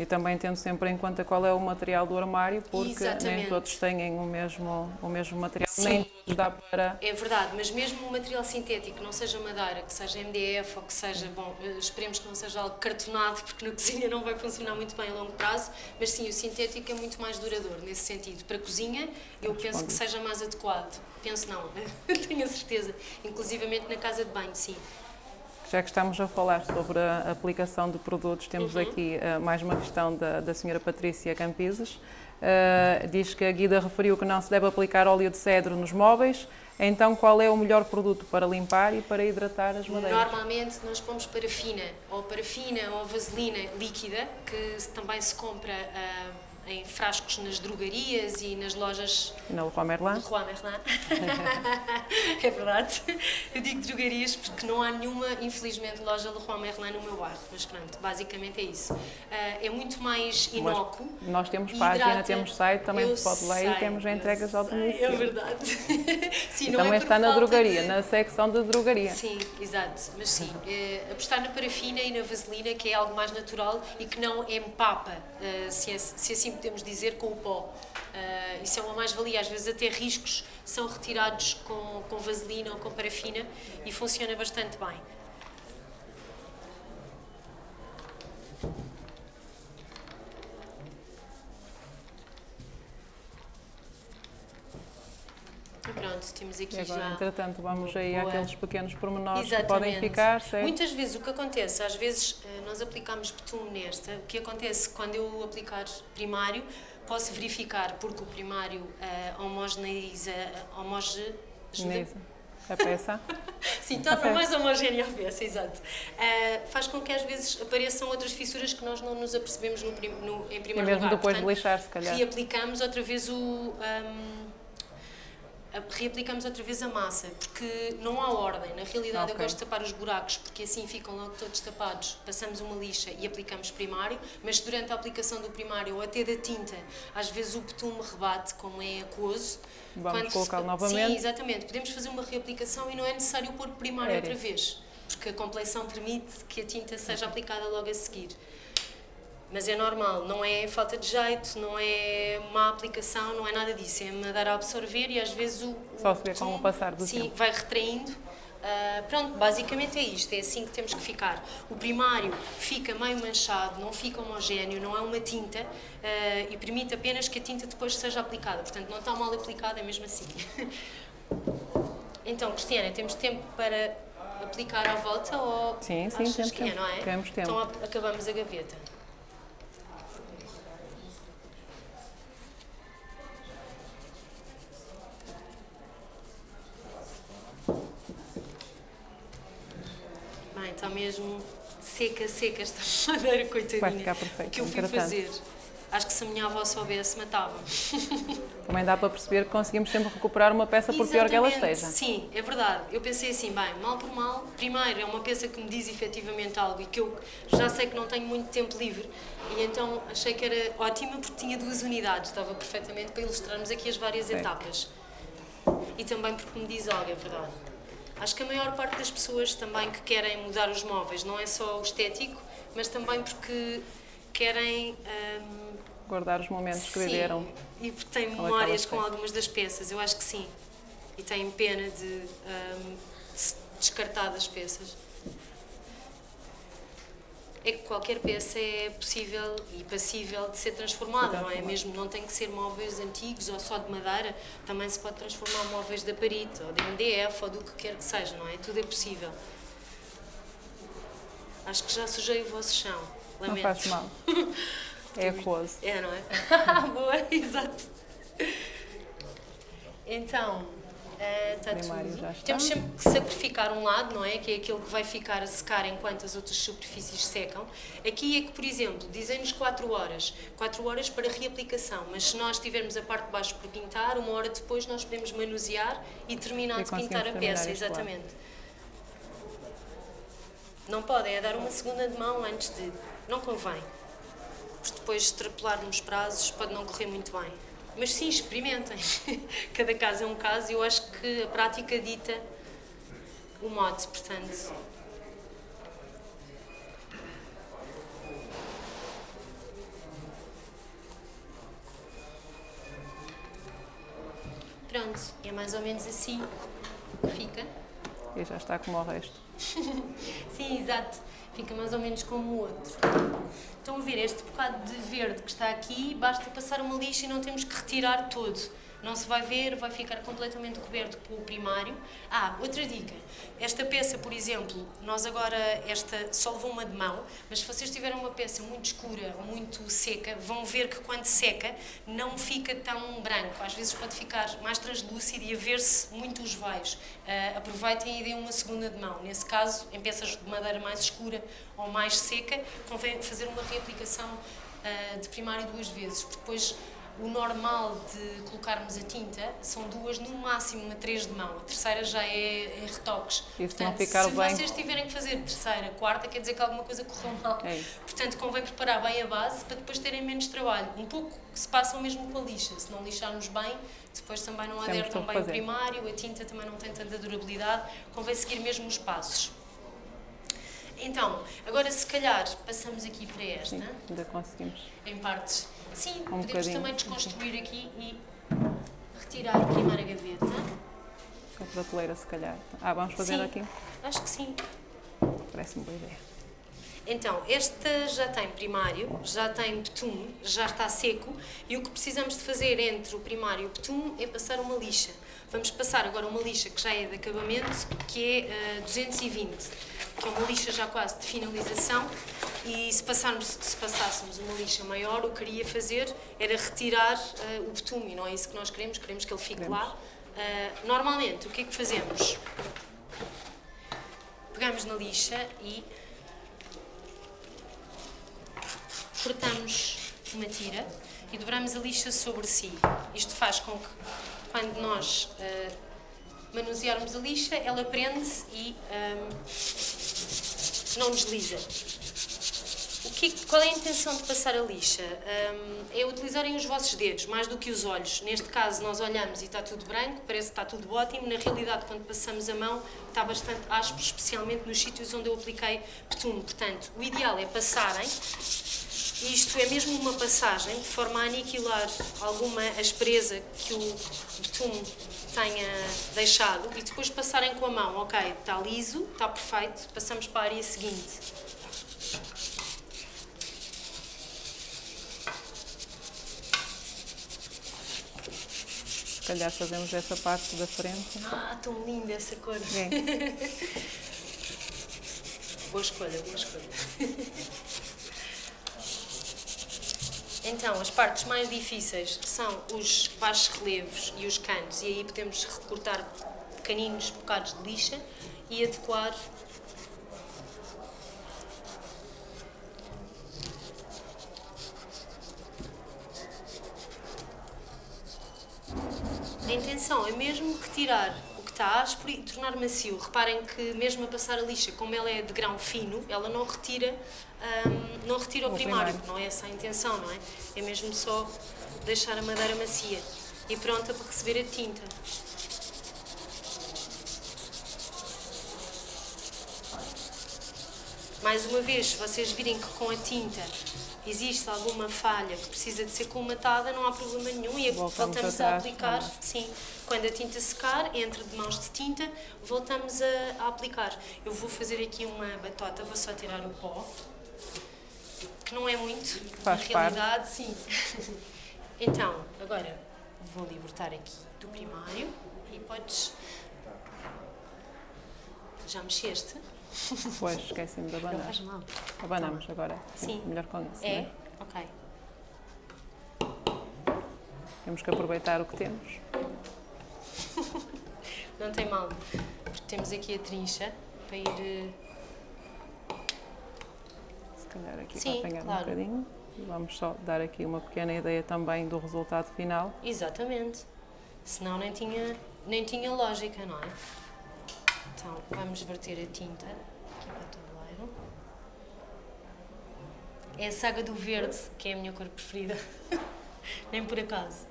E também tendo sempre em conta qual é o material do armário, porque nem Exatamente. todos têm o mesmo, o mesmo material, Sim. nem todos dá para. É verdade, mas mesmo um material sintético, não seja madeira, que seja MDF ou que seja, bom, eh, esperemos que não seja algo cartonado, porque na cozinha não vai funcionar muito bem a longo prazo, mas sim, o sintético é muito mais duradouro nesse sentido. Para a cozinha, eu penso que seja mais adequado. Penso não, tenho a certeza. Inclusivamente na casa de banho, sim. Já que estamos a falar sobre a aplicação de produtos, temos Uhum. aqui uh, mais uma questão da, da senhora Patrícia Campises. Uh, diz que a Guida referiu que não se deve aplicar óleo de cedro nos móveis. Então, qual é o melhor produto para limpar e para hidratar as madeiras? Normalmente nós pomos parafina, ou parafina ou vaselina líquida, que também se compra ah, em frascos nas drogarias e nas lojas Na Leroy Merlin? Juan Merlin. é verdade. Eu digo drogarias porque não há nenhuma, infelizmente, loja Leroy Merlin no meu bairro. Mas pronto, basicamente é isso. Ah, é muito mais inócuo. Nós temos Hidrata. página, temos site, também pode ler e temos entregas ao sei, domicílio. É verdade. Sim, não é também por está na drogaria, de- na secção de drogaria. Sim, exato. Mas sim, eh, apostar na parafina e na vaselina, que é algo mais natural e que não empapa, eh, se, é- se assim podemos dizer, com o pó. Eh, isso é uma mais-valia. Às vezes até riscos são retirados com, com vaselina ou com parafina e funciona bastante bem. E pronto, temos aqui E agora, já... entretanto, vamos aí boa- àqueles pequenos pormenores que Exatamente. podem ficar, certo? Muitas vezes o que acontece, às vezes eh, nós aplicamos betume nesta, o que acontece quando eu aplicar primário, posso verificar porque o primário eh, homogeneiza, homoge? Nisa, a peça. Sim, torna mais homogénea a peça, exato. Eh, faz com que às vezes apareçam outras fissuras que nós não nos apercebemos no, prim- no- em E primeiro mesmo lugar. depois de Portanto, lixar, se calhar. reaplicamos outra vez o. hum, a- reaplicamos outra vez a massa, porque não há ordem. Na realidade, eu Ok. gosto de tapar os buracos, porque assim ficam logo todos tapados. Passamos uma lixa e aplicamos primário, mas durante a aplicação do primário ou até da tinta, às vezes o betume rebate, como é aquoso. Vamos Quando se- colocá-lo Sim, novamente. exatamente. Podemos fazer uma reaplicação e não é necessário pôr primário Era outra vez, porque a compleição permite que a tinta seja aplicada logo a seguir. Mas é normal, não é falta de jeito, não é má aplicação, não é nada disso. É mandar a absorver e às vezes o. Só se vê com sim, o passar do sim, tempo. vai retraindo. Ah, pronto, basicamente é isto, é assim que temos que ficar. O primário fica meio manchado, não fica homogéneo, não é uma tinta ah, e permite apenas que a tinta depois seja aplicada. Portanto, não está mal aplicada, é mesmo assim. então, Cristiana, temos tempo para aplicar à volta ou Sim, sim, achas temos que é, tempo. não é? Temos tempo. Então acabamos a gaveta. Está mesmo seca, seca esta madeira, coitadinha. Vai ficar perfeito, que eu fui fazer? Acho que se a minha avó soubesse, matava. Também dá para perceber que conseguimos sempre recuperar uma peça por pior que ela esteja. Sim, é verdade. Eu pensei assim, bem, mal por mal, primeiro é uma peça que me diz efetivamente algo e que eu já sei que não tenho muito tempo livre e então achei que era ótima porque tinha duas unidades, estava perfeitamente para ilustrarmos aqui as várias Certo. etapas. E também porque me diz algo, é verdade. Acho que a maior parte das pessoas também que querem mudar os móveis não é só o estético, mas também porque querem hum, Guardar os momentos que Sim, viveram. E porque têm memórias com algumas das peças, eu acho que sim. E têm pena de, hum, descartar das peças. É que qualquer peça é possível e passível de ser transformada, não é? Mesmo não tem que ser móveis antigos ou só de madeira, também se pode transformar móveis de aparito ou de MDF ou do que quer que seja, não é? Tudo é possível. Acho que já sujei o vosso chão. Não Lamento. faz mal. É aquoso. É, não é? Boa, exato. Então, está. Temos sempre que sacrificar um lado, não é? Que é aquele que vai ficar a secar enquanto as outras superfícies secam. Aqui é que, por exemplo, dizem-nos 4 horas. 4 horas para reaplicação, mas se nós tivermos a parte de baixo por pintar, uma hora depois nós podemos manusear e terminar E de pintar a peça, exatamente. Não podem, é dar uma segunda de mão antes de. Não convém. Porque depois extrapolarmos prazos pode não correr muito bem. Mas sim, experimentem. Cada caso é um caso e eu acho que a prática dita o mote, portanto. Pronto, é mais ou menos assim que fica. E já está como o resto. Sim, exato. Fica mais ou menos como o outro. Estão a ver este bocado de verde que está aqui, basta passar uma lixa e não temos que retirar todo. Não se vai ver, vai ficar completamente coberto com o primário. Ah, outra dica, esta peça, por exemplo, nós agora, esta só levou uma de mão, mas se vocês tiverem uma peça muito escura ou muito seca, vão ver que quando seca não fica tão branco, às vezes pode ficar mais translúcido e a ver-se muito os veios. Uh, aproveitem e deem uma segunda de mão, nesse caso, em peças de madeira mais escura ou mais seca, convém fazer uma reaplicação uh, de primário duas vezes, depois o normal de colocarmos a tinta são duas, no máximo uma três de mão. A terceira já é em retoques. Isso Portanto, não ficar se bem. vocês tiverem que fazer terceira, quarta, quer dizer que alguma coisa correu mal. É. Portanto, convém preparar bem a base para depois terem menos trabalho. Um pouco se passam mesmo com a lixa. Se não lixarmos bem, depois também não Temos adere tão bem o primário, a tinta também não tem tanta durabilidade. Convém seguir mesmo os passos. Então, agora se calhar passamos aqui para esta Sim, ainda conseguimos. em partes. Sim, Um podemos bocadinho. também desconstruir aqui e retirar a primeira gaveta. Com a prateleira, se calhar. Ah, vamos fazer Sim. aqui? Acho que sim. Parece-me boa ideia. Então, esta já tem primário, já tem betume, já está seco e o que precisamos de fazer entre o primário e o betume é passar uma lixa. Vamos passar agora uma lixa que já é de acabamento, que é eh, 220, que é uma lixa já quase de finalização e se, passarmos, se passássemos uma lixa maior, o que queria fazer era retirar eh, o betume não é isso que nós queremos, queremos que ele fique Queremos. lá. Eh, normalmente, o que é que fazemos? Pegamos na lixa e cortamos uma tira e dobramos a lixa sobre si. Isto faz com que, quando nós eh, manusearmos a lixa, ela prende e ahm, não desliza. O que, qual é a intenção de passar a lixa? Ahm, é utilizarem os vossos dedos, mais do que os olhos. Neste caso, nós olhamos e está tudo branco, parece que está tudo ótimo. Na realidade, quando passamos a mão, está bastante áspero, especialmente nos sítios onde eu apliquei betume. Portanto, o ideal é passarem isto é mesmo uma passagem de forma a aniquilar alguma aspereza que o betume tenha deixado e depois passarem com a mão. Ok, está liso, está perfeito, passamos para a área seguinte. Se calhar fazemos essa parte da frente. Ah, tão linda essa cor. É. Boa escolha, boa escolha. Então, as partes mais difíceis são os baixos relevos e os cantos, e aí podemos recortar pequeninos bocados de lixa e adequar A intenção é mesmo retirar o que está áspero e tornar macio. Reparem que mesmo a passar a lixa, como ela é de grão fino, ela não retira, hum, não retira o primário. Não é essa a intenção, não é? É mesmo só deixar a madeira macia e pronta para receber a tinta. Mais uma vez, se vocês virem que com a tinta existe alguma falha que precisa de ser colmatada, não há problema nenhum e Voltamos voltamos a aplicar. é? Sim, quando a tinta secar, entre de mãos de tinta, voltamos a, a aplicar. Eu vou fazer aqui uma batota, vou só tirar o pó, que não é muito, Faz na realidade, sim. então, agora vou libertar aqui do primário e podes. Já mexeste? Pois, esqueci-me de Não abanar. faz mal. Abanamos agora. Sim. Melhor com isso, É? não é? Ok. Temos que aproveitar o que temos. Não tem mal, porque temos aqui a trincha para ir. Calhar aqui Sim, para apanhar claro. um bocadinho. E Vamos só dar aqui uma pequena ideia também do resultado final. Exatamente. Senão nem tinha, nem tinha lógica, não é? Então, vamos verter a tinta aqui para o tabuleiro. É a saga do verde, que é a minha cor preferida. nem por acaso.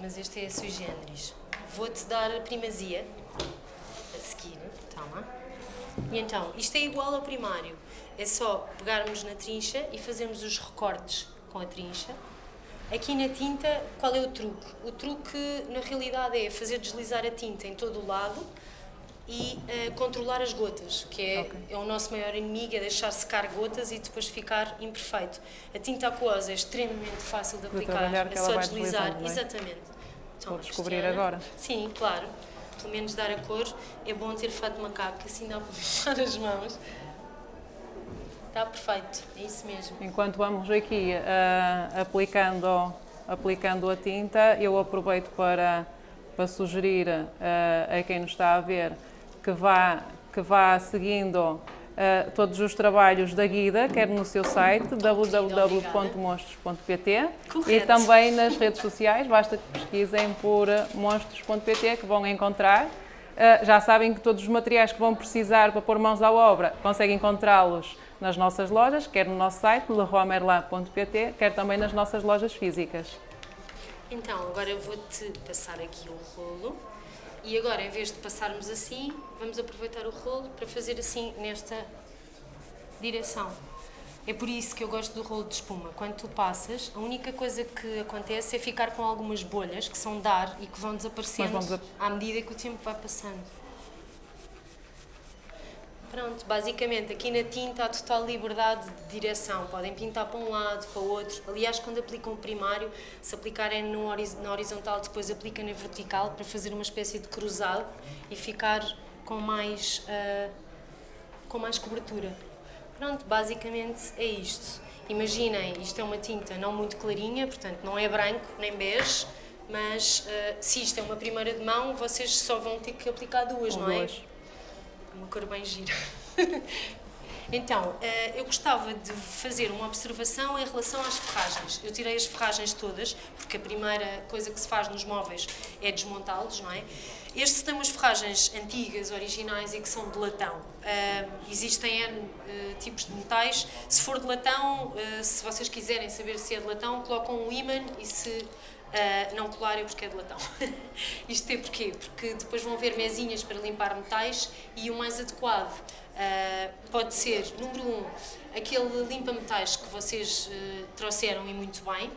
Mas este é a sui generis. Vou-te dar a primazia a seguir. Toma. E então, isto é igual ao primário. É só pegarmos na trincha e fazermos os recortes com a trincha. Aqui na tinta, qual é o truque? O truque, na realidade, é fazer deslizar a tinta em todo o lado e eh, controlar as gotas, que é, Ok. é o nosso maior inimigo, é deixar secar gotas e depois ficar imperfeito. A tinta aquosa é extremamente fácil de aplicar, é só deslizar. é? Exatamente. Toma, Vou descobrir Cristiana. agora. Sim, claro. Pelo menos dar a cor. É bom ter fato de macaco, que assim dá para fechar as mãos. Está perfeito, é isso mesmo. Enquanto vamos aqui ah, aplicando, aplicando a tinta, eu aproveito para, para sugerir ah, a quem nos está a ver que vá, que vá seguindo ah, todos os trabalhos da Guida, quer no seu site www.monstros.pt e também nas redes sociais, basta que pesquisem por monstros.pt que vão encontrar. Uh, já sabem que todos os materiais que vão precisar para pôr mãos à obra conseguem encontrá-los nas nossas lojas, quer no nosso site, leroymerlin.pt, quer também nas nossas lojas físicas. Então, agora eu vou-te passar aqui o rolo. E agora, em vez de passarmos assim, vamos aproveitar o rolo para fazer assim nesta direção. É por isso que eu gosto do rolo de espuma. Quando tu passas, a única coisa que acontece é ficar com algumas bolhas que são de ar e que vão desaparecendo à medida que o tempo vai passando. Pronto, basicamente aqui na tinta há total liberdade de direção. Podem pintar para um lado, para o outro. Aliás, quando aplicam o primário, se aplicarem no horiz- na horizontal, depois aplicam na vertical para fazer uma espécie de cruzado e ficar com mais, ah, com mais cobertura. Pronto, basicamente é isto. Imaginem, isto é uma tinta não muito clarinha, portanto não é branco nem bege, mas ah, se isto é uma primeira de mão, vocês só vão ter que aplicar duas, Ou não é? duas. Uma cor bem gira. então, eh, eu gostava de fazer uma observação em relação às ferragens. Eu tirei as ferragens todas, porque a primeira coisa que se faz nos móveis é desmontá-los, não é? Este tem umas ferragens antigas, originais e que são de latão. Ah, existem N eh, tipos de metais. Se for de latão, eh, se vocês quiserem saber se é de latão, colocam um ímã e se Uh, não colar é porque é de latão. Isto é porquê? Porque depois vão haver mesinhas para limpar metais e o mais adequado uh, pode ser, número um, aquele limpa-metais que vocês uh, trouxeram e muito bem,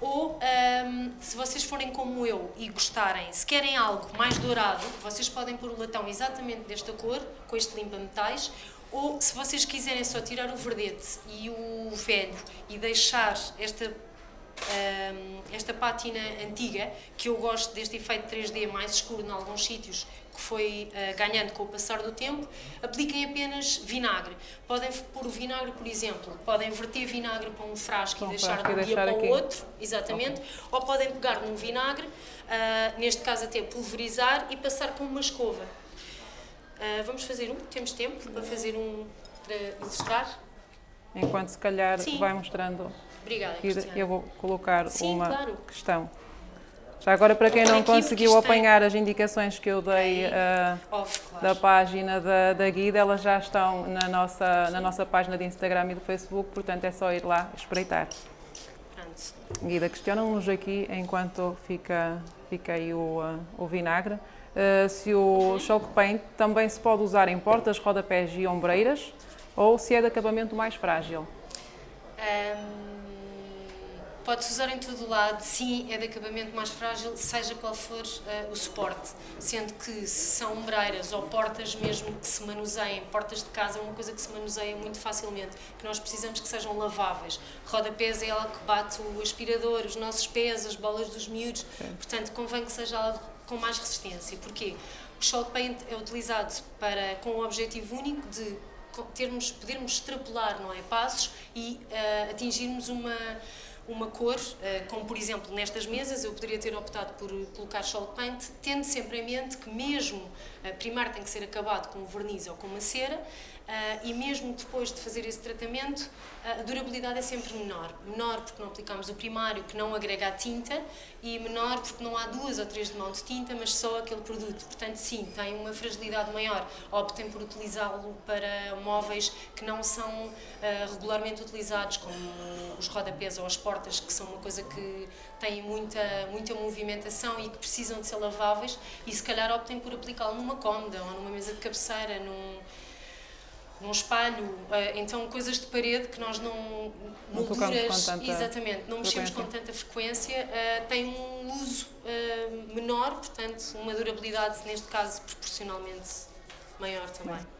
ou um, se vocês forem como eu e gostarem, se querem algo mais dourado, vocês podem pôr o latão exatamente desta cor, com este limpa-metais, ou se vocês quiserem só tirar o verdete e o velho e deixar esta hum, esta pátina antiga, que eu gosto deste efeito 3D mais escuro em alguns sítios, que foi ah, ganhando com o passar do tempo, apliquem apenas vinagre. Podem pôr o vinagre, por exemplo, podem verter vinagre para um frasco um e deixar de um dia para o outro, exatamente, ou podem pegar num vinagre, ah, neste caso até pulverizar e passar com uma escova. Ah, vamos fazer um, temos tempo para fazer um para ilustrar. Enquanto se calhar Sim. vai mostrando, Obrigada, Cristiana. eu vou colocar Sim, uma claro. questão. Já agora, para quem não conseguiu apanhar as indicações que eu dei Off, claro. da página da, da Guida, elas já estão na nossa, na nossa página de Instagram e do Facebook, portanto é só ir lá espreitar. Guida, questionam-nos aqui, enquanto fica, fica aí o, ah, o vinagre, ah, se o chalk paint também se pode usar em portas, rodapés e ombreiras, ou se é de acabamento mais frágil. Ahm, Pode-se usar em todo o lado, sim, é de acabamento mais frágil, seja qual for ah, o suporte. Sendo que se são ombreiras ou portas mesmo que se manuseiem, portas de casa é uma coisa que se manuseia muito facilmente, que nós precisamos que sejam laváveis. Rodapés é ela que bate o aspirador, os nossos pés, as bolas dos miúdos, portanto convém que seja algo com mais resistência. Porquê? O chalk paint é utilizado para, com o objetivo único de termos, podermos extrapolar não é, passos e ah, atingirmos uma, uma cor, ah, como por exemplo nestas mesas, eu poderia ter optado por colocar chalk paint, tendo sempre em mente que mesmo, primeiro tem que ser acabado com um verniz ou com uma cera, e mesmo depois de fazer esse tratamento, a durabilidade é sempre menor. Menor porque não aplicamos o primário, que não agrega a tinta, e menor porque não há duas ou três de mão de tinta, mas só aquele produto. Portanto, sim, tem uma fragilidade maior. Optem por utilizá-lo para móveis que não são ah, regularmente utilizados, como os rodapés ou as portas, que são uma coisa que têm muita, muita movimentação e que precisam de ser laváveis, e se calhar optem por aplicá-lo numa cômoda ou numa mesa de cabeceira, num, num espelho, eh, então coisas de parede que nós não molduras, tanta exatamente, não mexemos com tanta frequência, eh, têm um uso eh, menor, portanto, uma durabilidade neste caso proporcionalmente maior também.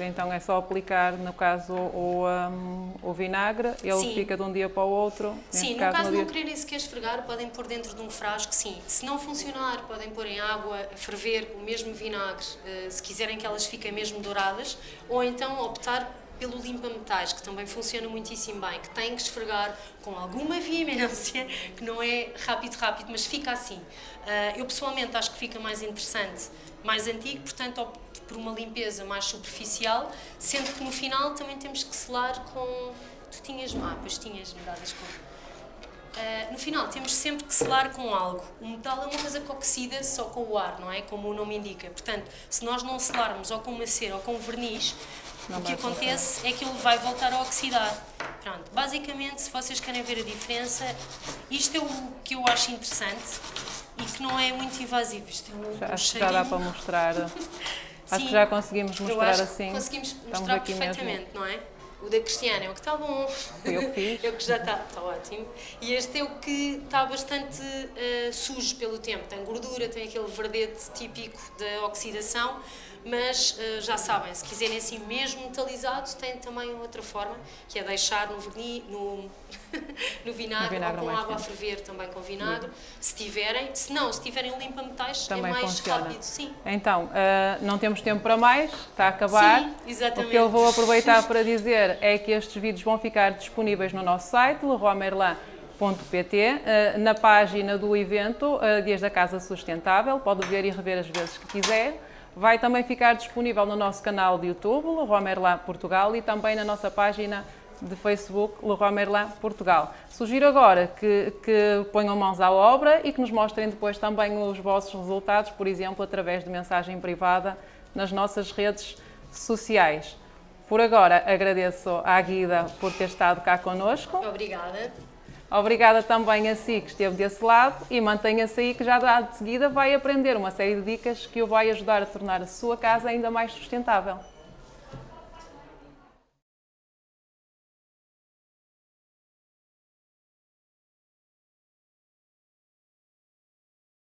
E então é só aplicar, no caso, o, um, o vinagre, ele Sim. fica de um dia para o outro. Sim, no caso no não dia- quererem sequer esfregar, podem pôr dentro de um frasco, sim. Se não funcionar, podem pôr em água ferver o mesmo vinagre, eh, se quiserem que elas fiquem mesmo douradas, ou então optar pelo limpa-metais, que também funciona muitíssimo bem, que tem que esfregar com alguma veemência, que não é rápido, rápido, mas fica assim. Ah, eu pessoalmente acho que fica mais interessante, mais antigo, portanto por uma limpeza mais superficial, sendo que no final também temos que selar com... Tu tinhas mapas, tinhas medalhas com... Uh, no final temos sempre que selar com algo. O metal é uma coisa que oxida só com o ar, não é? Como o nome indica. Portanto, se nós não selarmos ou com uma cera ou com verniz, Não o que acontece é que ele vai voltar a oxidar. Pronto, basicamente, se vocês querem ver a diferença, isto é o que eu acho interessante e que não é muito invasivo. Isto é um, Já, um acho que já dá para mostrar. Acho que já conseguimos mostrar assim. conseguimos Estamos mostrar aqui mesmo. perfeitamente, não é? O da Cristiana é o que está bom. Fui eu que fiz. é o que já está, está ótimo. E este é o que está bastante eh, sujo pelo tempo. Tem gordura, tem aquele verdete típico da oxidação, mas eh, já sabem, se quiserem assim mesmo metalizado, tem também outra forma, que é deixar no verniz, no, no vinagre, vinagre ou com água a ferver também com vinagre. Se tiverem, se não, se tiverem um limpa-metais, é Também mais funciona. rápido, sim. Então, ah, não temos tempo para mais, está a acabar. Sim, exatamente. O que eu vou aproveitar para dizer é que estes vídeos vão ficar disponíveis no nosso site, leroymerlin.pt, ah, na página do evento Dias da Casa Sustentável, pode ver e rever as vezes que quiser. Vai também ficar disponível no nosso canal de YouTube, Leroy Merlin Portugal, e também na nossa página de Facebook, Leroy Merlin Portugal. Sugiro agora que, que ponham mãos à obra e que nos mostrem depois também os vossos resultados, por exemplo, através de mensagem privada nas nossas redes sociais. Por agora, agradeço à Guida por ter estado cá connosco. Obrigada. Obrigada também a si que esteve desse lado e mantenha-se aí que já de seguida vai aprender uma série de dicas que o vai ajudar a tornar a sua casa ainda mais sustentável.